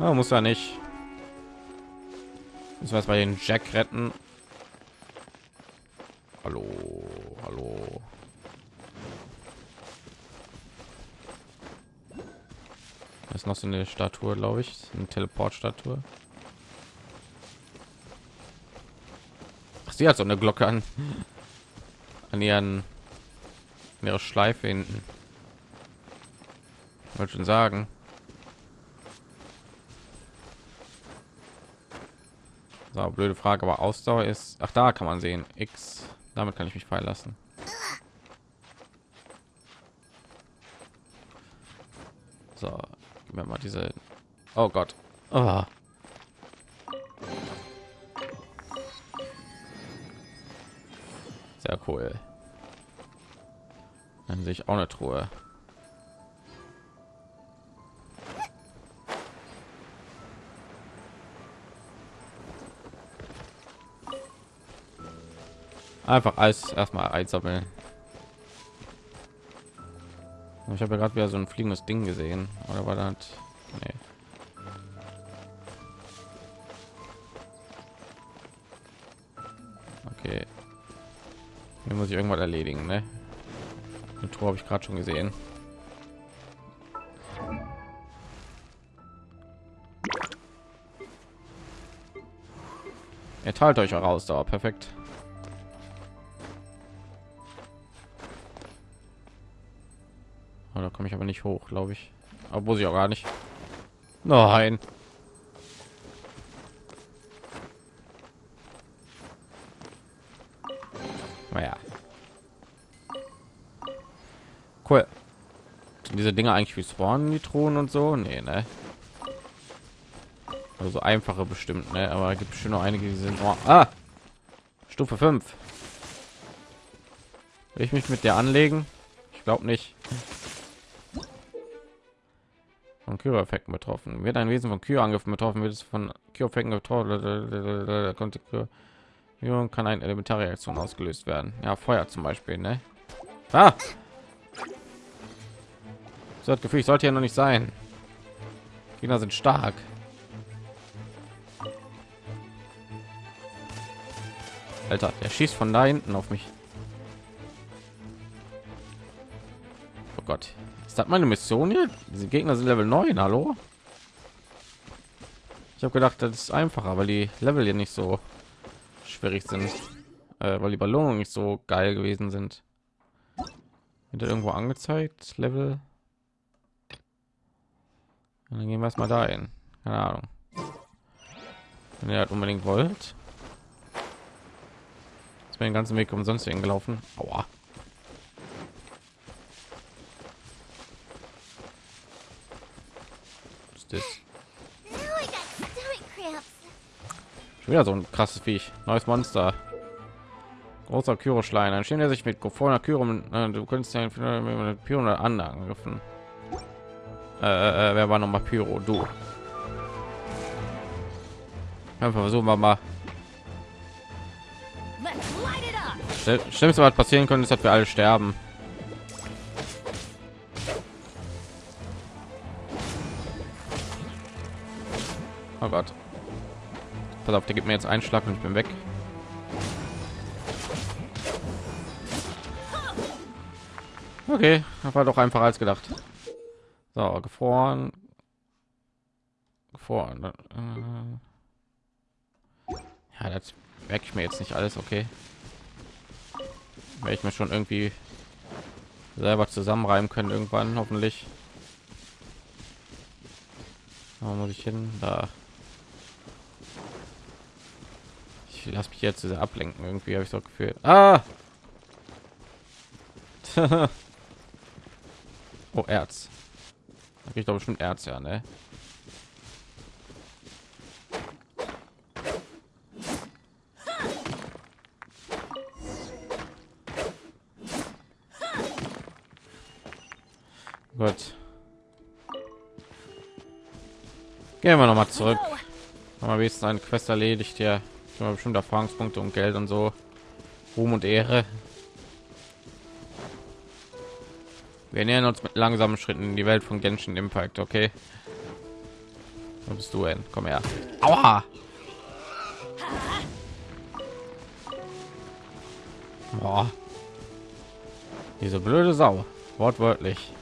Ah, muss er nicht. Müssen wir erst mal den Jack retten. Hallo, hallo. Das ist noch so eine Statue, glaube ich, eine Teleportstatue. Ach, sie hat so eine Glocke an, an ihren, an ihre Schleife hinten. Wollte schon sagen. So, blöde Frage, aber Ausdauer ist. Ach, da kann man sehen. X Damit kann ich mich fallen lassen. So, mir mal diese. Oh Gott. Oh. Sehr cool. Dann sehe ich auch eine Truhe. Einfach alles erstmal einsammeln. Ich habe ja gerade wieder so ein fliegendes Ding gesehen. Oder war das? Nee. Okay. Hier muss ich irgendwas erledigen, ne? Eine Tor habe ich gerade schon gesehen. Ihr teilt euch auch aus, da perfekt. Komme ich aber nicht hoch, glaube ich. Muss ich auch gar nicht. Nein. Naja. Cool. Sind diese Dinge eigentlich wie spawnen die Thronen und so? Nee, ne? Also einfache bestimmt, ne? Aber gibt schon noch einige, die sind oh, ah! Stufe 5. Will ich mich mit der anlegen? Ich glaube nicht von Kyro-Effekten betroffen. Wird ein Wesen von Kyro-Angriffen betroffen, wird es von Kyro-Effekten betroffen, konnte kann eine elementare Reaktion ausgelöst werden. Ja, Feuer zum Beispiel, ne? Ah! So das Gefühl, ich sollte ja noch nicht sein. Gegner sind stark. Alter, der schießt von da hinten auf mich. Oh Gott, ist das meine Mission hier? Diese Gegner sind Level 9, hallo? Ich habe gedacht, das ist einfacher, weil die Level hier nicht so schwierig sind, äh, weil die Belohnungen nicht so geil gewesen sind. Wird irgendwo angezeigt, Level? Und dann gehen wir erstmal dahin. Keine Ahnung. Wenn ihr halt unbedingt wollt. Ist mir den ganzen Weg umsonst hingelaufen. Aua. Das? Schon wieder so ein krasses Viech. Neues Monster. Großer Kyroschlein. Ein Schirm, der sich mit Kofona Kyro, äh, du könntest ja mit Pyro angegriffen. Äh, äh, äh, wer war noch mal Pyro? Du. Einfach versuchen wir mal. Schlimmste, was passieren könnte, ist, dass wir alle sterben. Oh Gott. Pass auf, der gibt mir jetzt einen Schlag und ich bin weg. Okay, war doch einfach als gedacht. So, gefroren. Gefroren. Äh. Ja, das merke ich mir jetzt nicht alles, okay. Werde ich mir schon irgendwie selber zusammenreimen können irgendwann, hoffentlich. Wo muss ich hin? Da. Ich lasse mich jetzt ablenken irgendwie habe ich so gefühlt ah! oh erz. Ich glaube schon erz ja ne? Gut. Gehen wir noch mal zurück. Aber wenigstens eine quest erledigt ja ja, bestimmt Erfahrungspunkte und Geld und so. Ruhm und Ehre. Wir nähern uns mit langsamen Schritten in die Welt von Genshin Impact, okay? Wo bist du denn? Komm her. Aua! Boah. Diese blöde Sau. Wortwörtlich.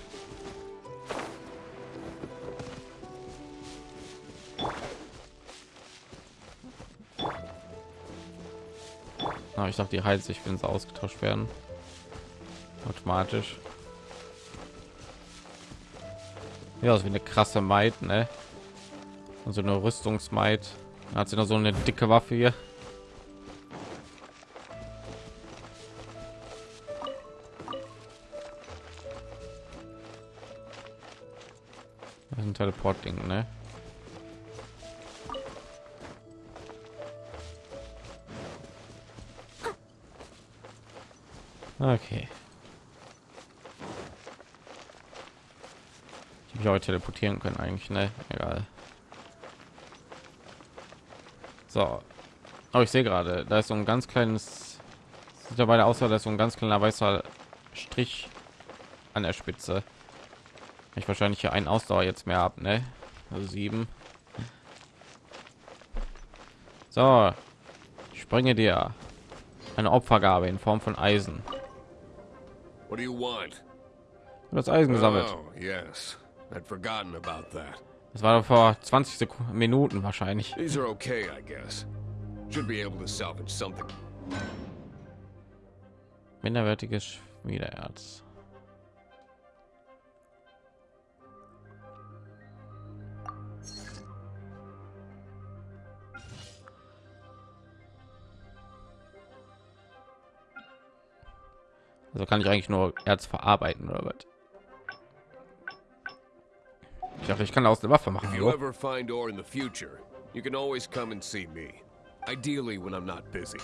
Ah, ich dachte, die heilt sich, wenn sie ausgetauscht werden. Automatisch. Ja, ist wie eine krasse Maid, ne? Und so eine Rüstungsmaid. Da hat sie noch so eine dicke Waffe hier. Das ein Teleport-Ding, ne? Okay. Ich mich auch teleportieren können eigentlich, ne? Egal. So. Aber ich sehe gerade, da ist so ein ganz kleines sieht dabei aus, dass so ein ganz kleiner weißer Strich an der Spitze. Ich wahrscheinlich hier einen Ausdauer jetzt mehr ab, ne? Also sieben. So, ich bringe dir eine Opfergabe in Form von Eisen. What do you want? Das Eisen gesammelt. Oh, yes. I'd forgotten about that. Das war vor 20 Sekunden, Minuten wahrscheinlich. These are okay, I guess. Should be able to salvage something. Minderwertiges Schmiedeerz. Also kann ich eigentlich nur Erz verarbeiten oder was? Ich dachte, ich kann aus der Waffe machen. If you ever find ore in the future, you can always come and see me. Ideally when I'm not busy.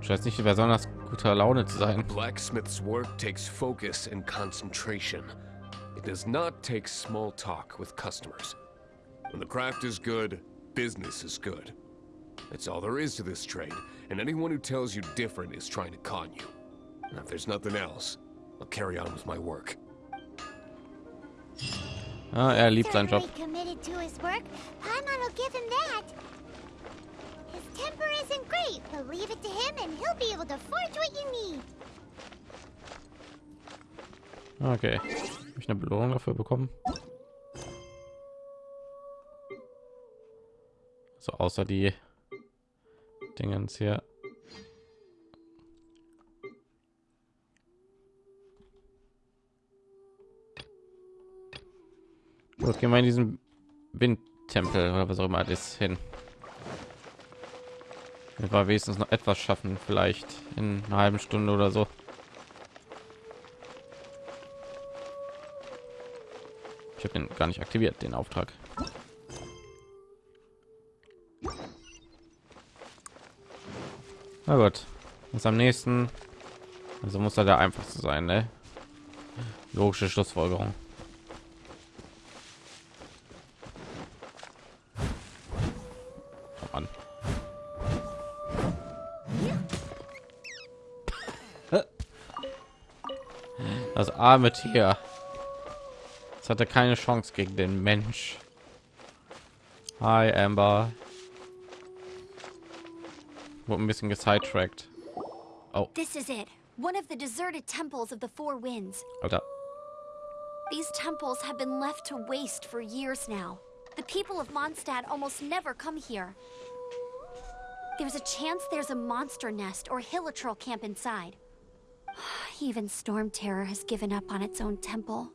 Scheint nicht besonders guter Laune zu sein. Blacksmith's work takes focus and concentration. It does not take small talk with customers. When the craft is good, business is good. That's all there is to this trade, and anyone who tells you different is trying to con you. And if there's nothing else, I'll carry on with my work. Ah, er liebt seinen Job. Certainly committed to his work. Paimon will give him that. His temper isn't great, but leave it to him and he'll be able to forge what you need. Okay. Hab ich eine Belohnung dafür bekommen? So außer die Dingens hier. Gut, gehen wir in diesen Windtempel oder was auch immer das hin. Wir war wenigstens noch etwas schaffen, vielleicht in einer halben Stunde oder so. Ich habe den gar nicht aktiviert, den Auftrag. Na gut, jetzt am nächsten. Also muss er der einfachste sein, ne? Logische Schlussfolgerung. Das arme Tier. Es hatte keine Chance gegen den Mensch. Hi Amber. Wurde ein bisschen gesidetrackt. This is it. One of the deserted temples of the Four Winds. Alter. These temples have been left to waste for years now. The people of Mondstadt almost never come here. There's a chance there's a monster nest or Hilitrol camp inside. Even Storm Terror has given up on its own temple.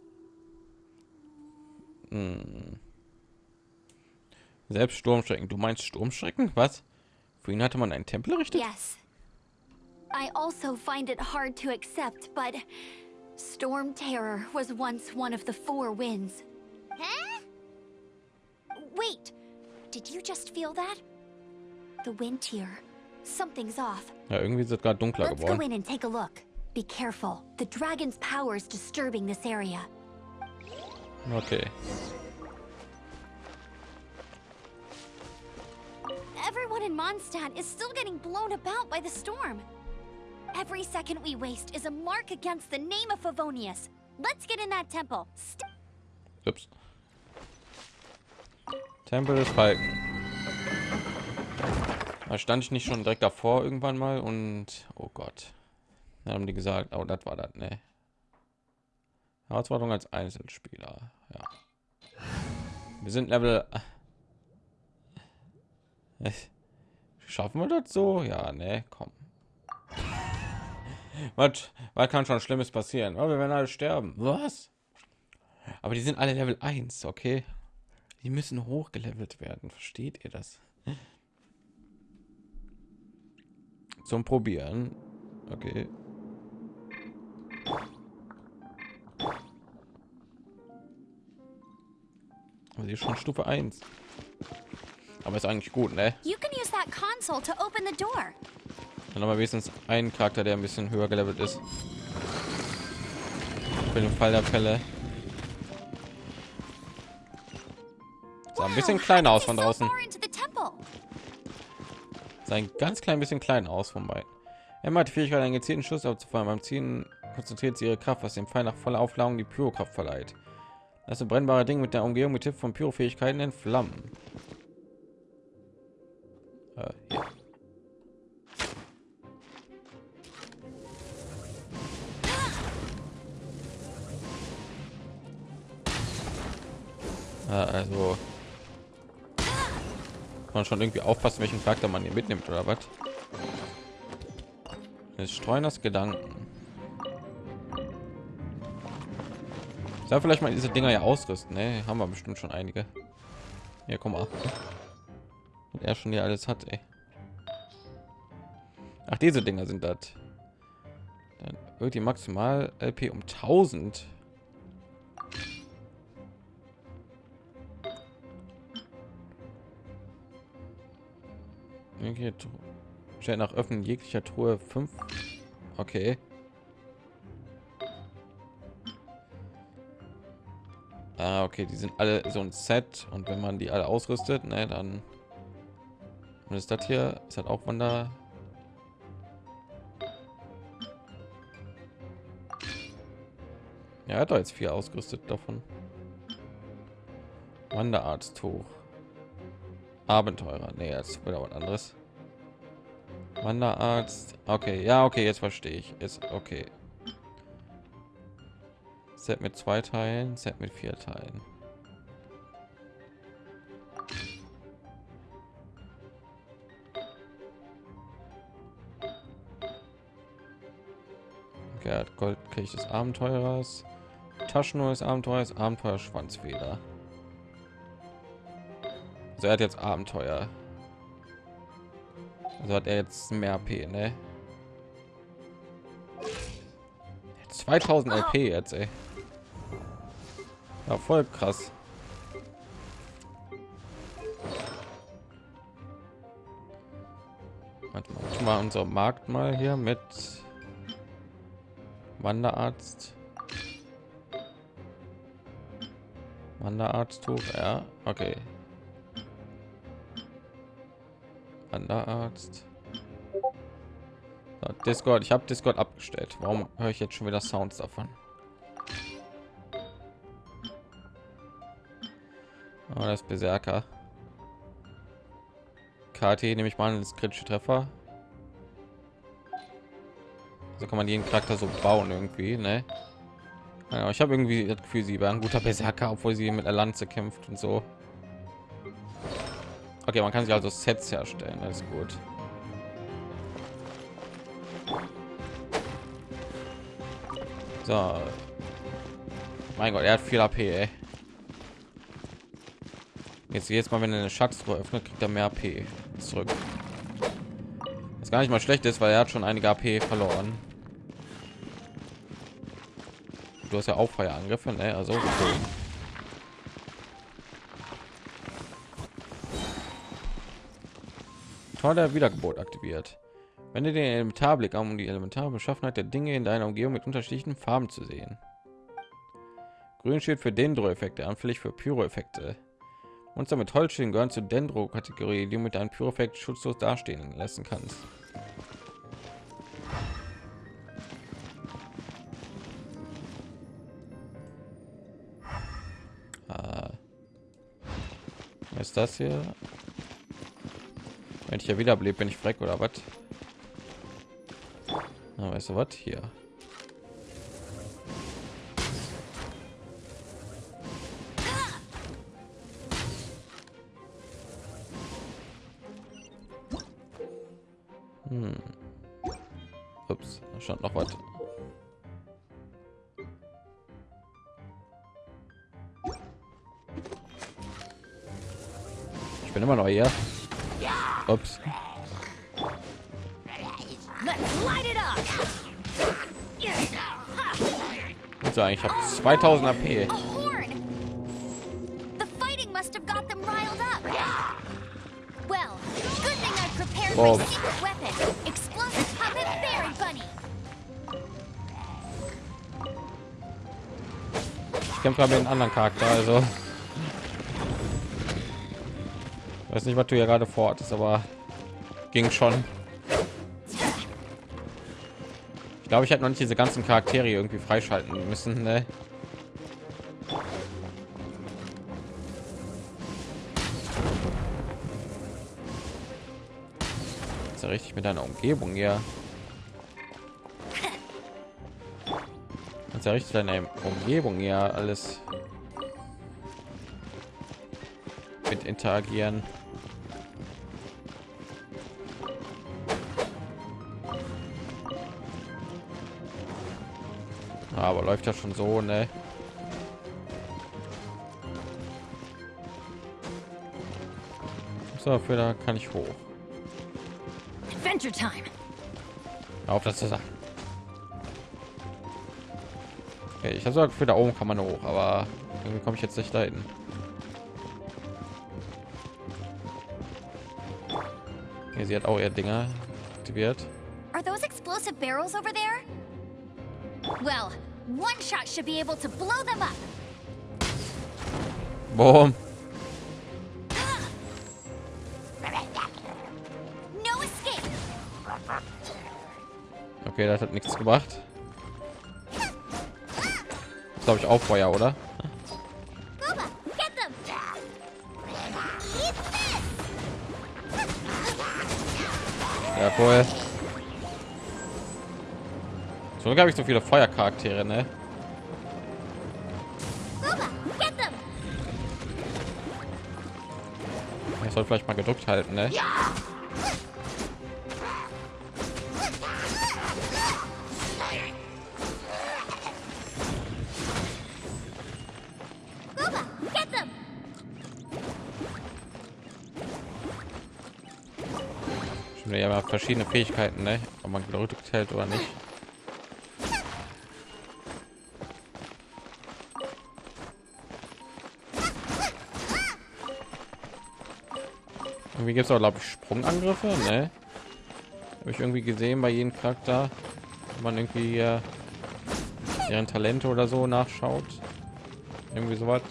Hmm. Selbst Sturmschrecken. Du meinst Sturmschrecken? Was? Für ihn hatte man einen Tempel errichtet? Yes. I also find it hard to accept, but Storm Terror was once one of the Four Winds. Huh? Wait! Did you just feel that? The wind here. Something's off. Ja, irgendwie ist es gerade dunkler Let's go in and take a look. Be careful. The dragon's power is disturbing this area. Okay. Everyone in Mondstadt is still getting blown about by the storm. Every second we waste is a mark against the name of Favonius. Let's get in that temple. St Ups. Tempel des Falken. Da stand ich nicht schon direkt davor irgendwann mal und oh Gott. Dann haben die gesagt, oh, das war das, ne? Herausforderung als Einzelspieler. Ja. Wir sind Level. Äh, Schaffen wir das so? Ja, ne, komm. Was, was kann schon Schlimmes passieren? Oh, wir werden alle sterben. Was? Aber die sind alle Level 1, okay? Die müssen hochgelevelt werden. Versteht ihr das? Zum Probieren. Okay. Sie ist schon Stufe 1. Aber ist eigentlich gut, ne? Dann haben wir wenigstens einen Charakter, der ein bisschen höher gelevelt ist. Für den Fall der Fälle. Sah ein bisschen Wow, klein how aus von draußen. Sah ein ganz klein bisschen klein aus von beiden. Emma hat die Fähigkeit, einen gezielten Schuss abzufallen. Beim Ziehen konzentriert sie ihre Kraft, was dem Pfeil nach voller Aufladung die Pyrokraft verleiht. Das brennbare Ding mit der Umgehung mit Hilfe von Pyrofähigkeiten entflammen. Äh, hier. Äh, also kann man schon irgendwie aufpassen, welchen Charakter man hier mitnimmt oder was? Es streuen das Gedanken. Soll vielleicht mal diese Dinger ja ausrüsten, ne? Haben wir bestimmt schon einige. Ja, komm mal. Und er schon hier alles hat, ey. Ach, diese Dinger sind das. Dann wird die maximal LP um 1000. Okay, nach Öffnen jeglicher Truhe 5. Okay. Ah, okay, die sind alle so ein Set und wenn man die alle ausrüstet, ne, dann und ist das hier ist halt auch Wander. Ja, er hat doch jetzt vier ausgerüstet davon. Wanderarzttuch. Abenteurer. Nee, jetzt wieder was anderes. Wanderarzt. Okay, ja, okay, jetzt verstehe ich. Ist okay. Set mit zwei Teilen, Set mit vier Teilen. Okay, er hat Goldkelch des Abenteurers, Taschenuhr des Abenteuers, Abenteuer Schwanzfeder. Also er hat jetzt Abenteuer. Also hat er jetzt mehr AP, ne? 2000 LP jetzt, ey. Ja, voll krass. Warte mal, mal unser Markt mal hier mit Wanderarzt. Wanderarzttuch, ja, okay. Wanderarzt. Discord, ich habe Discord abgestellt. Warum höre ich jetzt schon wieder Sounds davon? Oh, das Berserker. KT nehme ich mal das kritische Treffer. So kann man jeden Charakter so bauen irgendwie, ne? Ja, ich habe irgendwie das Gefühl, sie wäre ein guter Berserker, obwohl sie mit der Lanze kämpft und so. Okay, man kann sich also Sets herstellen, ist gut. So. Mein Gott, er hat viel AP, ey. Jetzt jetzt mal, wenn er eine Schatztruhe öffnet, kriegt er mehr AP zurück. Was gar nicht mal schlecht ist, weil er hat schon einige AP verloren. Du hast ja auch Feuerangriffe, ne? Also okay. Tor der Wiedergeburt aktiviert. Wende den Elementarblick um die elementare Beschaffenheit der Dinge in deiner Umgebung mit unterschiedlichen Farben zu sehen. Grün steht für Dendro-Effekte, anfällig für Pyro-Effekte. Monster mit Holzschilden gehören zur Dendro-Kategorie, die du mit deinem Pyro-Effekt schutzlos dastehen lassen kannst. Ah. Was ist das hier? Wenn ich ja wieder bin ich freck oder was? Na, weißt du was hier? 2000 AP. Wow. Ich kämpfe mit einem anderen Charakter, also weiß nicht, was du hier gerade vorhattest, aber ging schon. Ich glaube, ich hätte noch nicht diese ganzen Charaktere irgendwie freischalten müssen. Ne? Ist ja richtig mit deiner Umgebung hier. Ist ja richtig deine Umgebung hier alles mit interagieren. Aber läuft ja schon so, ne? So, für da kann ich hoch. Adventure time. Auf das zu sagen. Okay, ich habe gesagt, für da oben kann man hoch, aber irgendwie komme ich jetzt nicht dahin. Hier, sie hat auch ihr Dinger aktiviert. Are those explosive barrels over there? Well, one shot should be able to blow them up. Boom. Okay, das hat nichts gebracht. Glaube ich auch Feuer, oder? Gooba, get them. Eat this. Ja, cool. So habe ich so viele Feuercharaktere, ne? Ich soll vielleicht mal gedrückt halten, ne? Verschiedene Fähigkeiten, ne? Ob man gedrückt hält oder nicht. Irgendwie gibt es auch, glaube ich, Sprungangriffe, ne? Habe ich irgendwie gesehen bei jedem Charakter, wenn man irgendwie äh, deren Talente oder so nachschaut. Irgendwie sowas.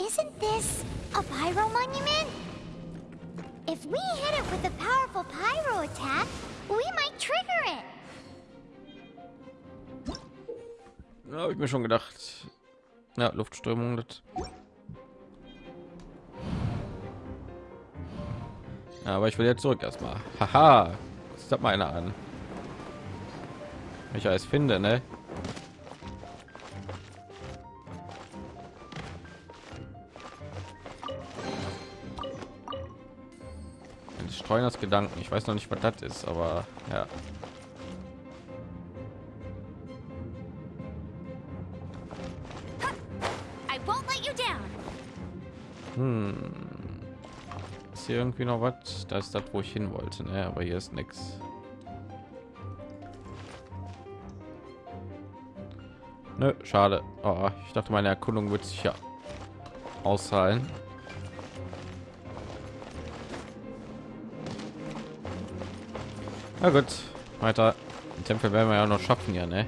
Isn't this a pyro monument? If we hit it with a powerful pyro attack, we might trigger it. Ja, habe ich mir schon gedacht. Ja, Luftströmung. Das. Ja, aber ich will jetzt zurück erstmal. Haha, das hat mal einer an. Ich alles finde, ne? Streuners Gedanken. Ich weiß noch nicht, was das ist, aber ja. Hm. Ist hier irgendwie noch was? Da ist das, wo ich hin wollte, ne? Aber hier ist nichts. Nö, schade. Oh, ich dachte, meine Erkundung wird sich ja auszahlen. Na gut, weiter. Den Tempel werden wir ja noch schaffen, ja, ne?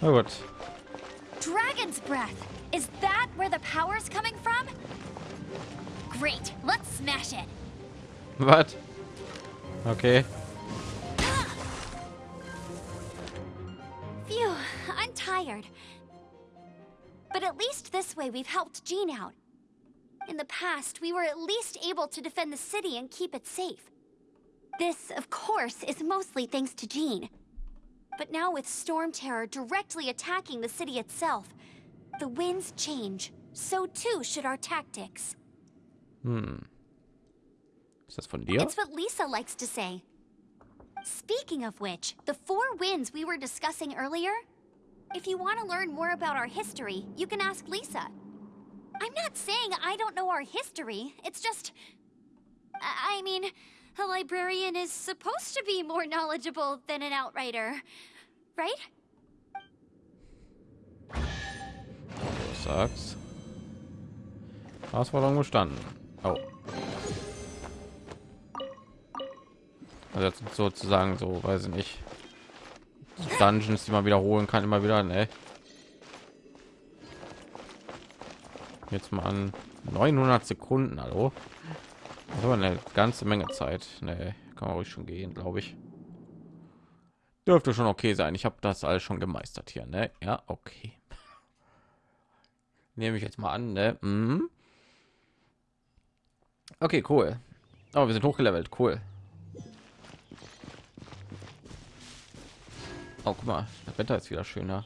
Na gut. Dragon's breath. Is that where the power's coming from? Great. Let's smash it. Was? Okay. We've helped Jean out. In the past, we were at least able to defend the city and keep it safe. This, of course, is mostly thanks to Jean. But now with Storm Terror directly attacking the city itself, the winds change. So too should our tactics. Hm. Ist das von dir? It's what Lisa likes to say. Speaking of which, the four winds we were discussing earlier, if you want to learn more about our history, you can ask Lisa. I'm not saying I don't know our history, it's just. I mean, a librarian is supposed to be more knowledgeable than an outrider, right? Du sagst. Herausforderung bestanden. Oh. Also sozusagen so, weiß ich nicht. Dungeons, die man wiederholen kann, immer wieder, ne? Jetzt mal an 900 Sekunden, hallo. Das war eine ganze Menge Zeit. Ne, kann man ruhig schon gehen, glaube ich. Dürfte schon okay sein. Ich habe das alles schon gemeistert hier, ne? Ja, okay. Nehme ich jetzt mal an, ne? Mhm. Okay, cool. Aber wir sind hochgelevelt, cool. Oh, guck mal, das Wetter ist wieder schöner.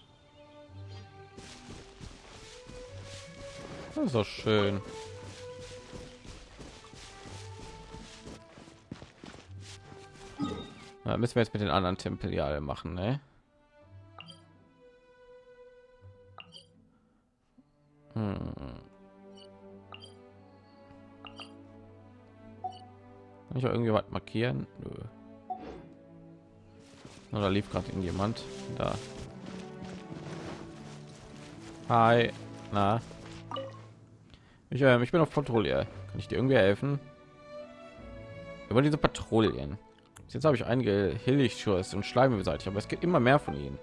Das ist doch schön. Na, müssen wir jetzt mit den anderen Tempel ja machen, ne? Hm. Kann ich auch irgendwie was markieren? Nö. Oder lief gerade irgendjemand da? Hi, na? Ich, äh, ich bin auf Patrouille. Kann ich dir irgendwie helfen? Über diese Patrouillen. Jetzt habe ich einige Hilligschuss und Schleime beseitigt, aber es gibt immer mehr von ihnen.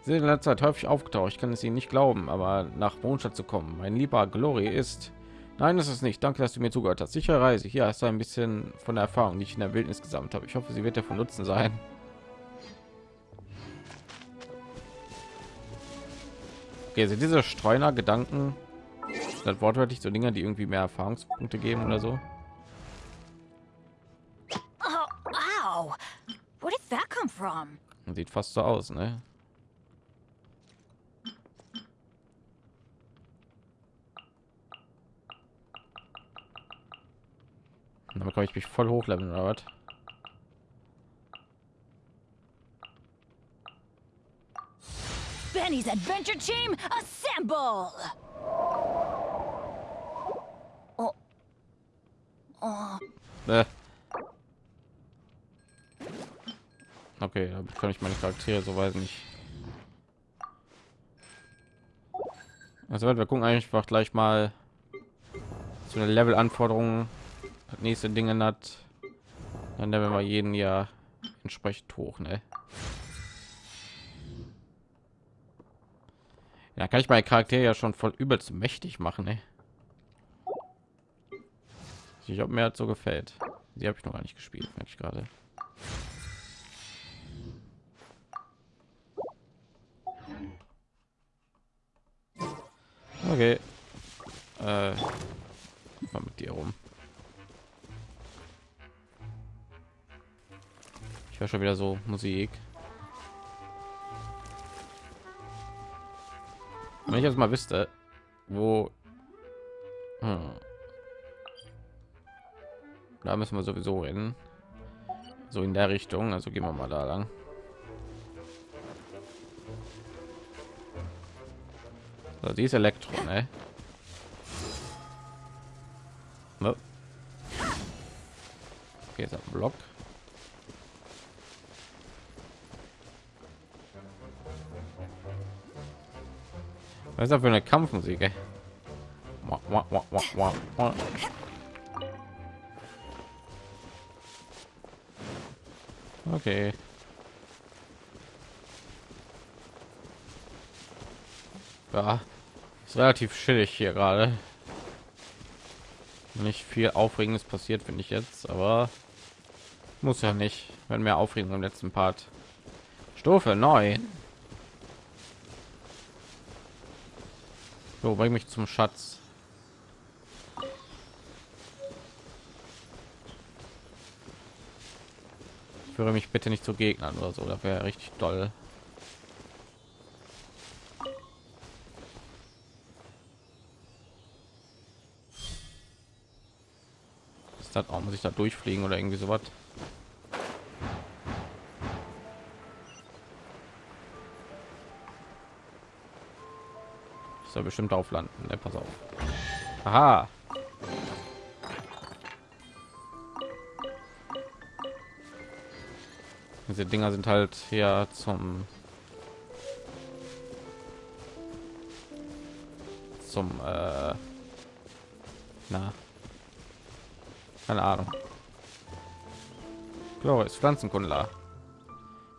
Sie sind in letzter Zeit häufig aufgetaucht. Ich kann es ihnen nicht glauben, aber nach Mondstadt zu kommen. Mein lieber Glory ist. Nein, das ist nicht. Danke, dass du mir zugehört hast. Sichere Reise. Hier hast du ein bisschen von der Erfahrung, die ich in der Wildnis gesammelt habe. Ich hoffe, sie wird dir von Nutzen sein. Okay, sind diese Streuner Gedanken das wortwörtlich so Dinge, die irgendwie mehr Erfahrungspunkte geben oder so? Oh, ow! Where did that come from? Sieht fast so aus, ne? Damit kann ich mich voll hochleveln oder was? Benny's Adventure Team, assemble! Oh. Okay, damit kann ich meine Charaktere so weit nicht. Also wir gucken einfach gleich mal zu einer Level-Anforderungen nächste Dinge hat. Dann nehmen wir jeden Jahr entsprechend hoch, ne? Ja, kann ich meine Charaktere ja schon voll übelst mächtig machen, ne? Ich habe mir halt so gefällt. Sie habe ich noch gar nicht gespielt, merke ich gerade. Okay. Äh, mal mit dir rum. Ich höre schon wieder so Musik. Wenn ich jetzt mal wüsste, wo hm. Da müssen wir sowieso hin, so in der Richtung. Also gehen wir mal da lang. So, die Elektro, ne? Okay, ist ein Block. Was ist das für eine Kampfmusik? Ey? Okay. Ja, ist relativ chillig hier gerade. Nicht viel Aufregendes passiert, finde ich jetzt, aber muss ja nicht. Wenn mehr Aufregung im letzten Part. Stufe 9. So, bring mich zum Schatz. führe mich bitte nicht zu Gegnern oder so. Das wäre richtig toll. Ist das auch muss ich da durchfliegen oder irgendwie sowas? Soll bestimmt auf landen. Ne, pass auf. Aha. Diese Dinger sind halt hier zum zum äh, na keine Ahnung. Glorious Pflanzenkundler.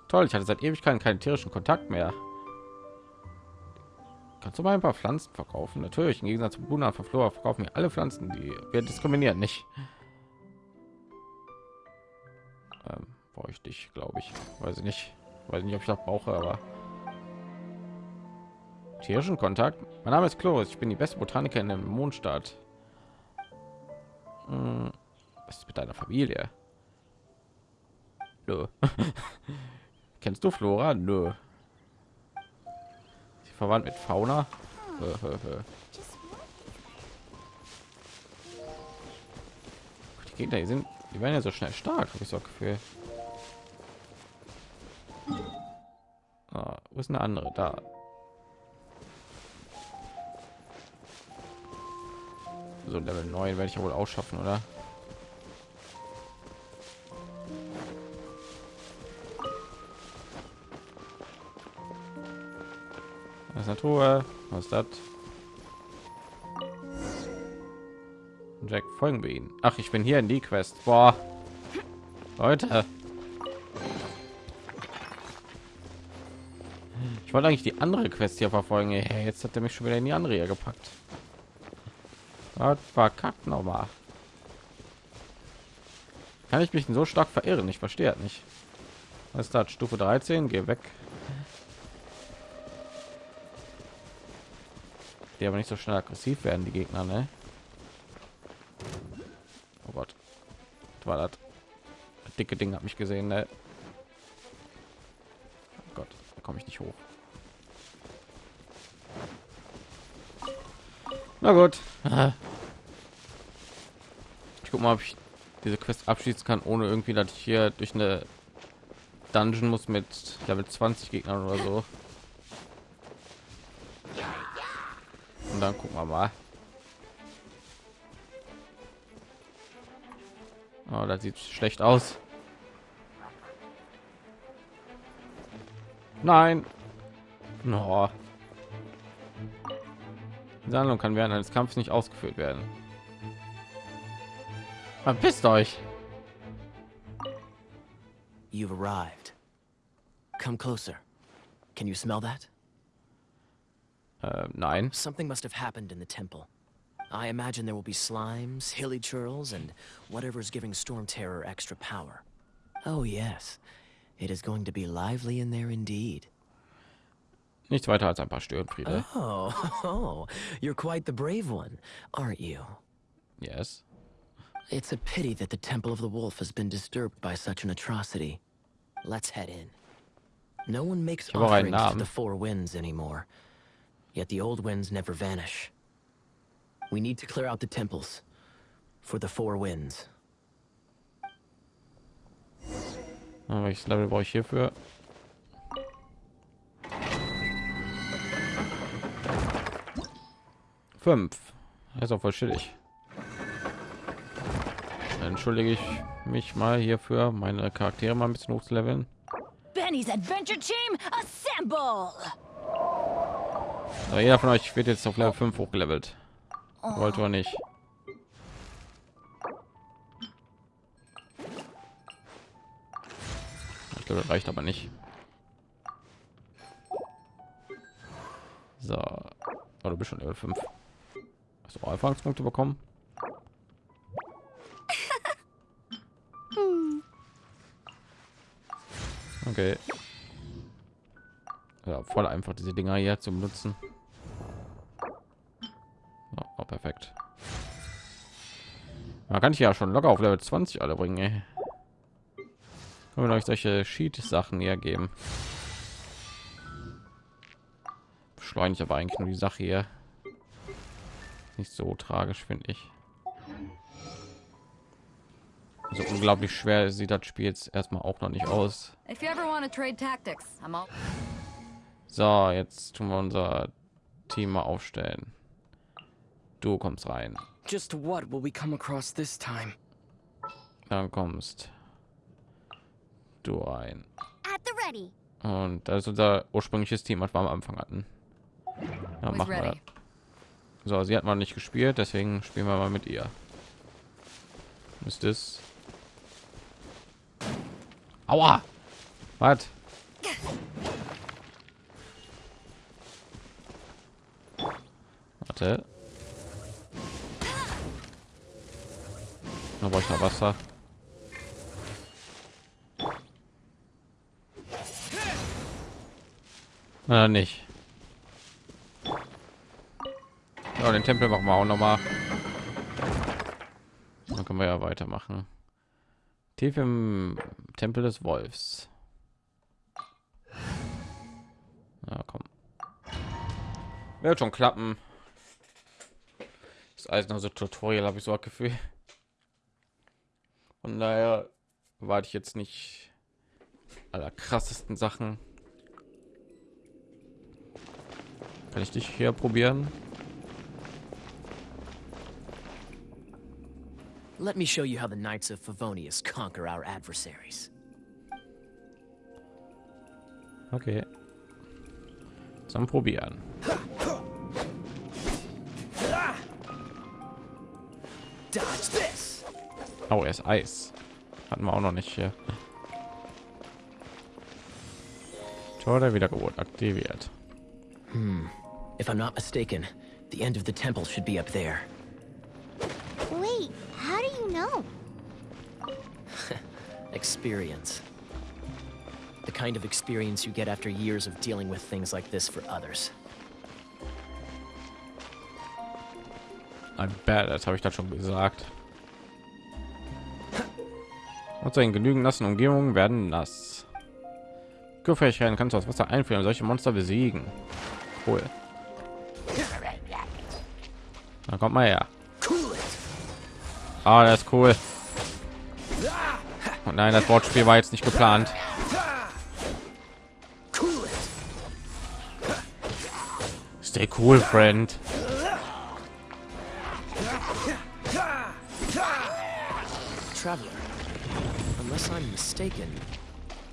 Toll, ich hatte seit Ewigkeiten keinen tierischen Kontakt mehr. Kannst du mal ein paar Pflanzen verkaufen? Natürlich, im Gegensatz zu Buna Flora verkaufen wir alle Pflanzen, die wir diskriminieren nicht. Brauche ich dich, glaube ich. Weiß ich nicht. Weiß nicht, ob ich das brauche, aber tierischen Kontakt. Mein Name ist Chloris. Ich bin die beste Botanikerin im Mondstaat. Hm, was ist mit deiner Familie? Nö. Kennst du Flora? Nö. Sie verwandt mit Fauna? die Gegner die sind, die werden ja so schnell stark, habe ich so Gefühl. Ah, wo ist eine andere? Da. So Level 9 werde ich ja wohl ausschaffen, oder? Das ist eine Truhe. Was das? Jack, folgen wir ihn. Ach, ich bin hier in die Quest. Boah. Leute. Ich wollte eigentlich die andere Quest hier verfolgen. Hey, jetzt hat er mich schon wieder in die andere hier gepackt. Was verkackt nochmal. Kann ich mich so stark verirren? Ich verstehe nicht. Was ist das? Stufe 13? Geh weg. Die aber nicht so schnell aggressiv werden, die Gegner, ne? Oh Gott. Was war das? das dicke Ding hat mich gesehen, ne? Oh Gott, da komme ich nicht hoch. Na gut. Ich guck mal, ob ich diese Quest abschließen kann, ohne irgendwie, dass ich hier durch eine Dungeon muss mit Level 20 Gegnern oder so. Und dann gucken wir mal. Oh, das sieht schlecht aus. Nein. No. Die Sammlung kann während eines Kampfes nicht ausgeführt werden. Verpisst euch. You've arrived. Come closer. Can you smell that? Äh, nein. Something must have happened in the temple. I imagine there will be slimes, hilly churls, and whatever's giving Storm Terror extra power. Oh yes, it is going to be lively in there indeed. Nichts weiter als ein paar Störenfriede. Oh, oh, you're quite the brave one, aren't you? Yes. It's a pity that the Temple of the Wolf has been disturbed by such an atrocity. Let's head in. No one makes Ich habe auch offerings to the Four Winds anymore. Yet the old winds never vanish. We need to clear out the temples. For the Four Winds. Welches Level brauche ich hierfür? Fünf. Ist auch voll chillig. Dann entschuldige ich mich mal hierfür, meine Charaktere mal ein bisschen hochzuleveln. Benny's Adventure Team, assemble! Aber jeder von euch wird jetzt auf Level 5 hochgelevelt. Wollte oder nicht. Ich glaube, das reicht aber nicht. So. Oh, du bist schon Level 5. Auch Erfahrungspunkte bekommen? Okay. Ja, voll einfach diese Dinger hier zum Nutzen. Ja, oh, perfekt. Man kann ich ja schon locker auf Level 20 alle bringen. Ey. Können wir euch solche Sheet-Sachen hier geben. Beschleunigt aber eigentlich nur die Sache hier. Nicht so tragisch, finde ich. So unglaublich schwer sieht das Spiel jetzt erstmal auch noch nicht aus. If you ever want to trade tactics, I'm all. So, jetzt tun wir unser Team mal aufstellen. Du kommst rein. Just what will we come across this time? Dann kommst du rein. At the ready. Und das ist unser ursprüngliches Team, was wir am Anfang hatten. Ja, Who's machen wir. So, sie hat mal nicht gespielt, deswegen spielen wir mal mit ihr. Ist es? Aua! Was? Warte. Da brauche ich noch Wasser. Na nicht. Ja, den Tempel machen wir auch noch mal. Dann können wir ja weitermachen. Tief im Tempel des Wolfs. Ja, komm. Wird schon klappen. Das alles noch so Tutorial habe ich so ein Gefühl. Von daher warte ich jetzt nicht aller krassesten Sachen. Kann ich dich hier probieren? Let me show you how the Knights of Favonius conquer our adversaries. Okay. Zum Probieren. Dodge this! Oh, er ist Eis. Hatten wir auch noch nicht hier. Tor der Wiedergeburt aktiviert. If I'm not mistaken, the end of the temple should be up there. Know? Experience. The kind of experience you get after years of dealing with things like this for others. Ein Bad, das habe ich da schon gesagt. Und in genügend nassen Umgebungen werden nass. Gefähigkeiten kannst du aus Wasser einführen, und solche Monster besiegen. Cool. Dann kommt mal her. Ah, das ist cool. Und nein, das Wortspiel war jetzt nicht geplant. Stay cool, friend. Traveler, unless I'm mistaken,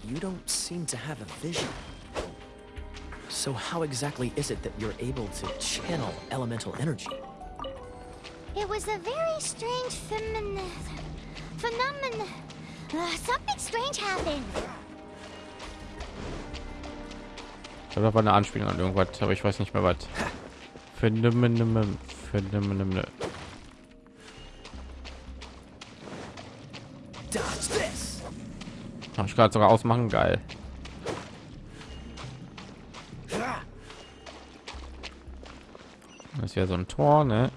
you don't seem to have a vision. So how exactly is it that you're able to channel elemental energy? It was a very strange femin... phenomenon. Uh, something strange happened. Ich glaube, da war eine Anspielung an irgendwas, aber ich weiß nicht mehr was. Phänomen- Phänomen- Dodge this! Hab ich gerade sogar ausmachen, geil. Das wäre so ein Tor, ne?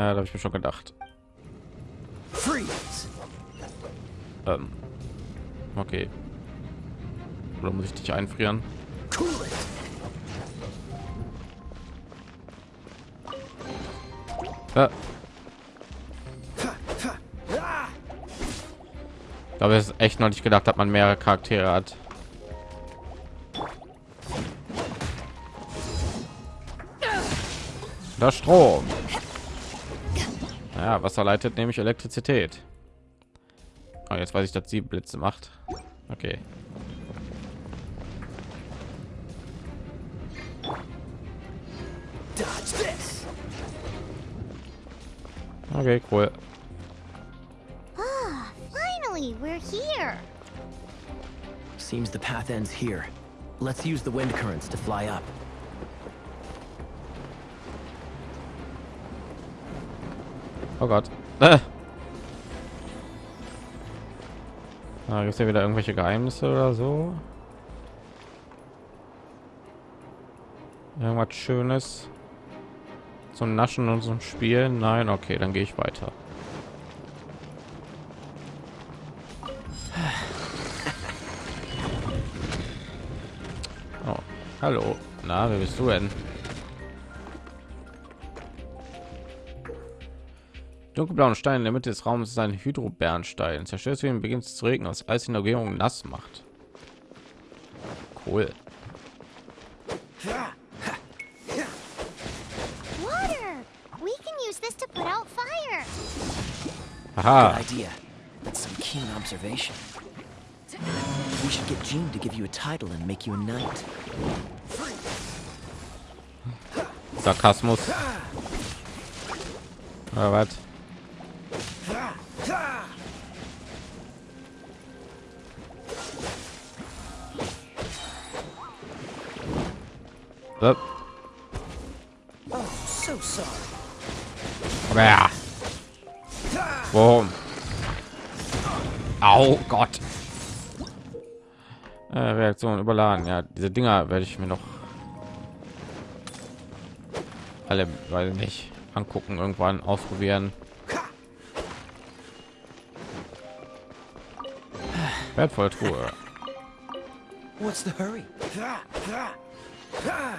Ja, da habe ich mir schon gedacht. Freeze! Ähm, okay. Oder muss ich dich einfrieren? Äh. Ich habe es echt noch nicht gedacht, dass man mehrere Charaktere hat. Das Strom. Ja, Wasser leitet nämlich Elektrizität. Oh, jetzt weiß ich, dass sie Blitze macht. Okay. Okay, cool. Ah, finally, we're here. Seems the path ends here. Let's use the wind currents to fly up. Oh Gott. Äh. Ah, gibt es ja wieder irgendwelche Geheimnisse oder so? Irgendwas Schönes zum Naschen und zum Spielen? Nein, okay, dann gehe ich weiter. Oh, hallo. Na, wer bist du denn? Dunkelblauen Stein in der Mitte des Raums ist ein Hydrobernstein. Zerstört ihn beginnt es zu regnen, aus Eis in der Umgebung nass macht. Cool. Water! We can use this to put out fire. Good Aha. idea. That's some keen observation. We should get Jean to give you a title and make you a knight. Sarkasmus. Oder was? Sorry. Aber ja. Warum? Au Gott. Äh, Reaktion überladen. Ja, diese Dinger werde ich mir noch alle, weil nicht angucken, irgendwann ausprobieren. Wertvolle Truhe. What's the hurry?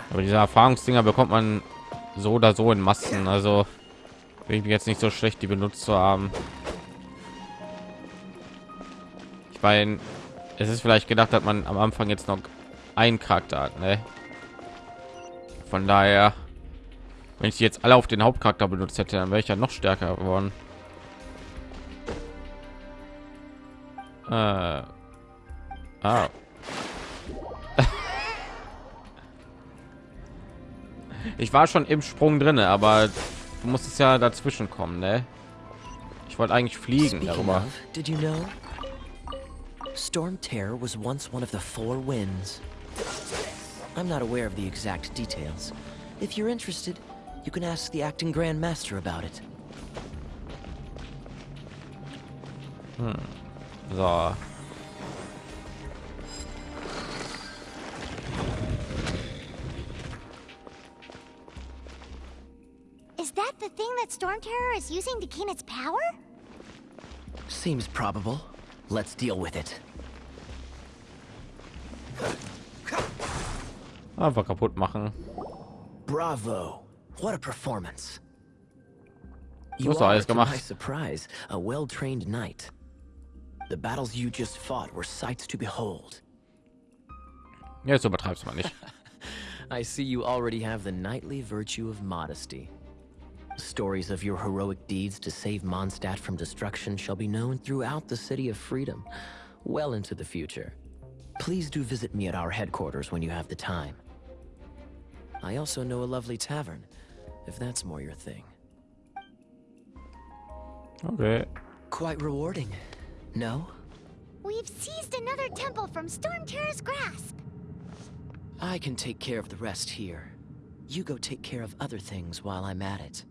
Aber diese Erfahrungsdinger bekommt man so oder so in Massen. Also ich jetzt nicht so schlecht, die benutzt zu haben. Ich meine, es ist vielleicht gedacht, dass man am Anfang jetzt noch einen Charakter hat. Ne? Von daher, wenn ich jetzt alle auf den Hauptcharakter benutzt hätte, dann wäre ich ja noch stärker geworden. Äh. Ah. Ich war schon im Sprung drinne, aber du musstest ja dazwischen kommen, ne? Ich wollte eigentlich fliegen darüber. did you know? Storm Terror was once one of the four winds. I'm not aware of the exact details. If you're interested, you can ask the acting Grand Master about it. So. Storm Terror is using to gain its power? Seems probable. Let's deal with it. Einfach kaputt machen. Bravo! What a performance! Du You hast doch are, alles to my gemacht. surprise, a well-trained knight. The battles you just fought were sights to behold. Jetzt übertreibst du mal nicht. I see you already have the knightly virtue of modesty. Stories of your heroic deeds to save Mondstadt from destruction shall be known throughout the City of Freedom, well into the future. Please do visit me at our headquarters when you have the time. I also know a lovely tavern, if that's more your thing. Okay. Quite rewarding, no? We've seized another temple from Storm Terror's grasp. I can take care of the rest here. You go take care of other things while I'm at it.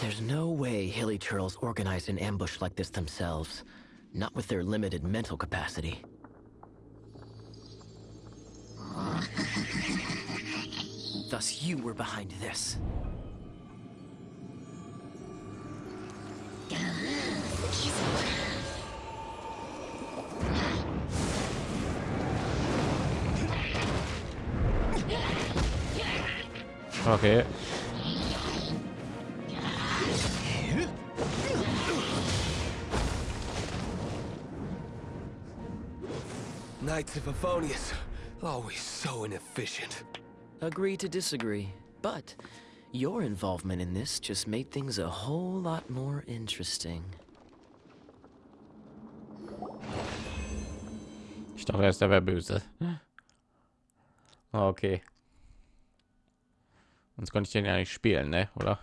There's no way Hilly Turtles organized an ambush like this themselves. Not with their limited mental capacity. Thus you were behind this. Okay. Knights of Favonius, always so inefficient. Agree to disagree, but your involvement in this just made things a whole lot more interesting. Ich dachte erst, der wäre böse. Ah, Okay. Sonst konnte ich den ja nicht spielen, ne? Oder?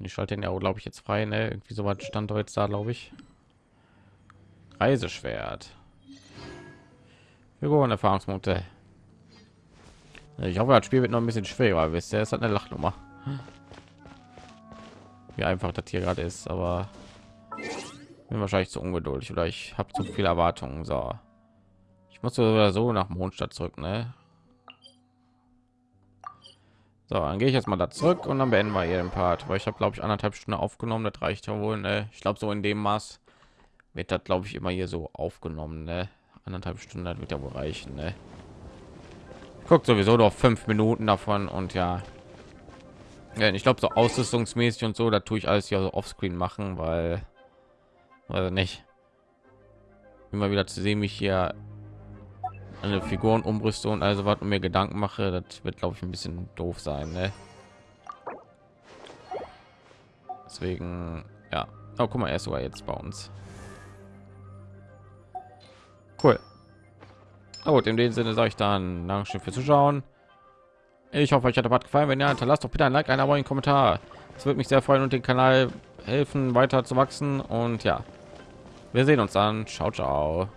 Ich schalte den ja, glaube ich, jetzt frei, ne? Irgendwie so was stand heute da, glaube ich. Reiseschwert. Figuren Erfahrungspunkte. Ich hoffe, das Spiel wird noch ein bisschen schwerer, wisst ihr? Es hat eine Lachnummer. Wie einfach das hier gerade ist, aber bin wahrscheinlich zu ungeduldig oder ich habe zu viele Erwartungen. So, ich muss so so nach Mondstadt zurück, ne? So, dann gehe ich jetzt mal da zurück und dann beenden wir hier den Part, weil ich habe glaube ich anderthalb Stunden aufgenommen. Das reicht ja wohl, ne? Ich glaube so in dem Maß wird das glaube ich immer hier so aufgenommen, ne? Anderthalb Stunden, das wird ja wohl reichen, ne? guckt sowieso noch fünf Minuten davon und ja, ich glaube so ausrüstungsmäßig und so, da tue ich alles ja so offscreen machen, weil also nicht immer wieder zu sehen, mich hier eine Figuren umrüste und also was mir Gedanken mache, das wird glaube ich ein bisschen doof sein. Ne? Deswegen ja, oh, guck mal, er ist sogar jetzt bei uns. Cool. Na gut, in dem Sinne sage ich dann Dankeschön fürs Zuschauen. Ich hoffe, euch hat der Part gefallen. Wenn ja, hinterlasst doch bitte ein Like, ein Abo, einen Kommentar. Es würde mich sehr freuen und den Kanal helfen, weiter zu wachsen. Und ja, wir sehen uns dann. Ciao, ciao.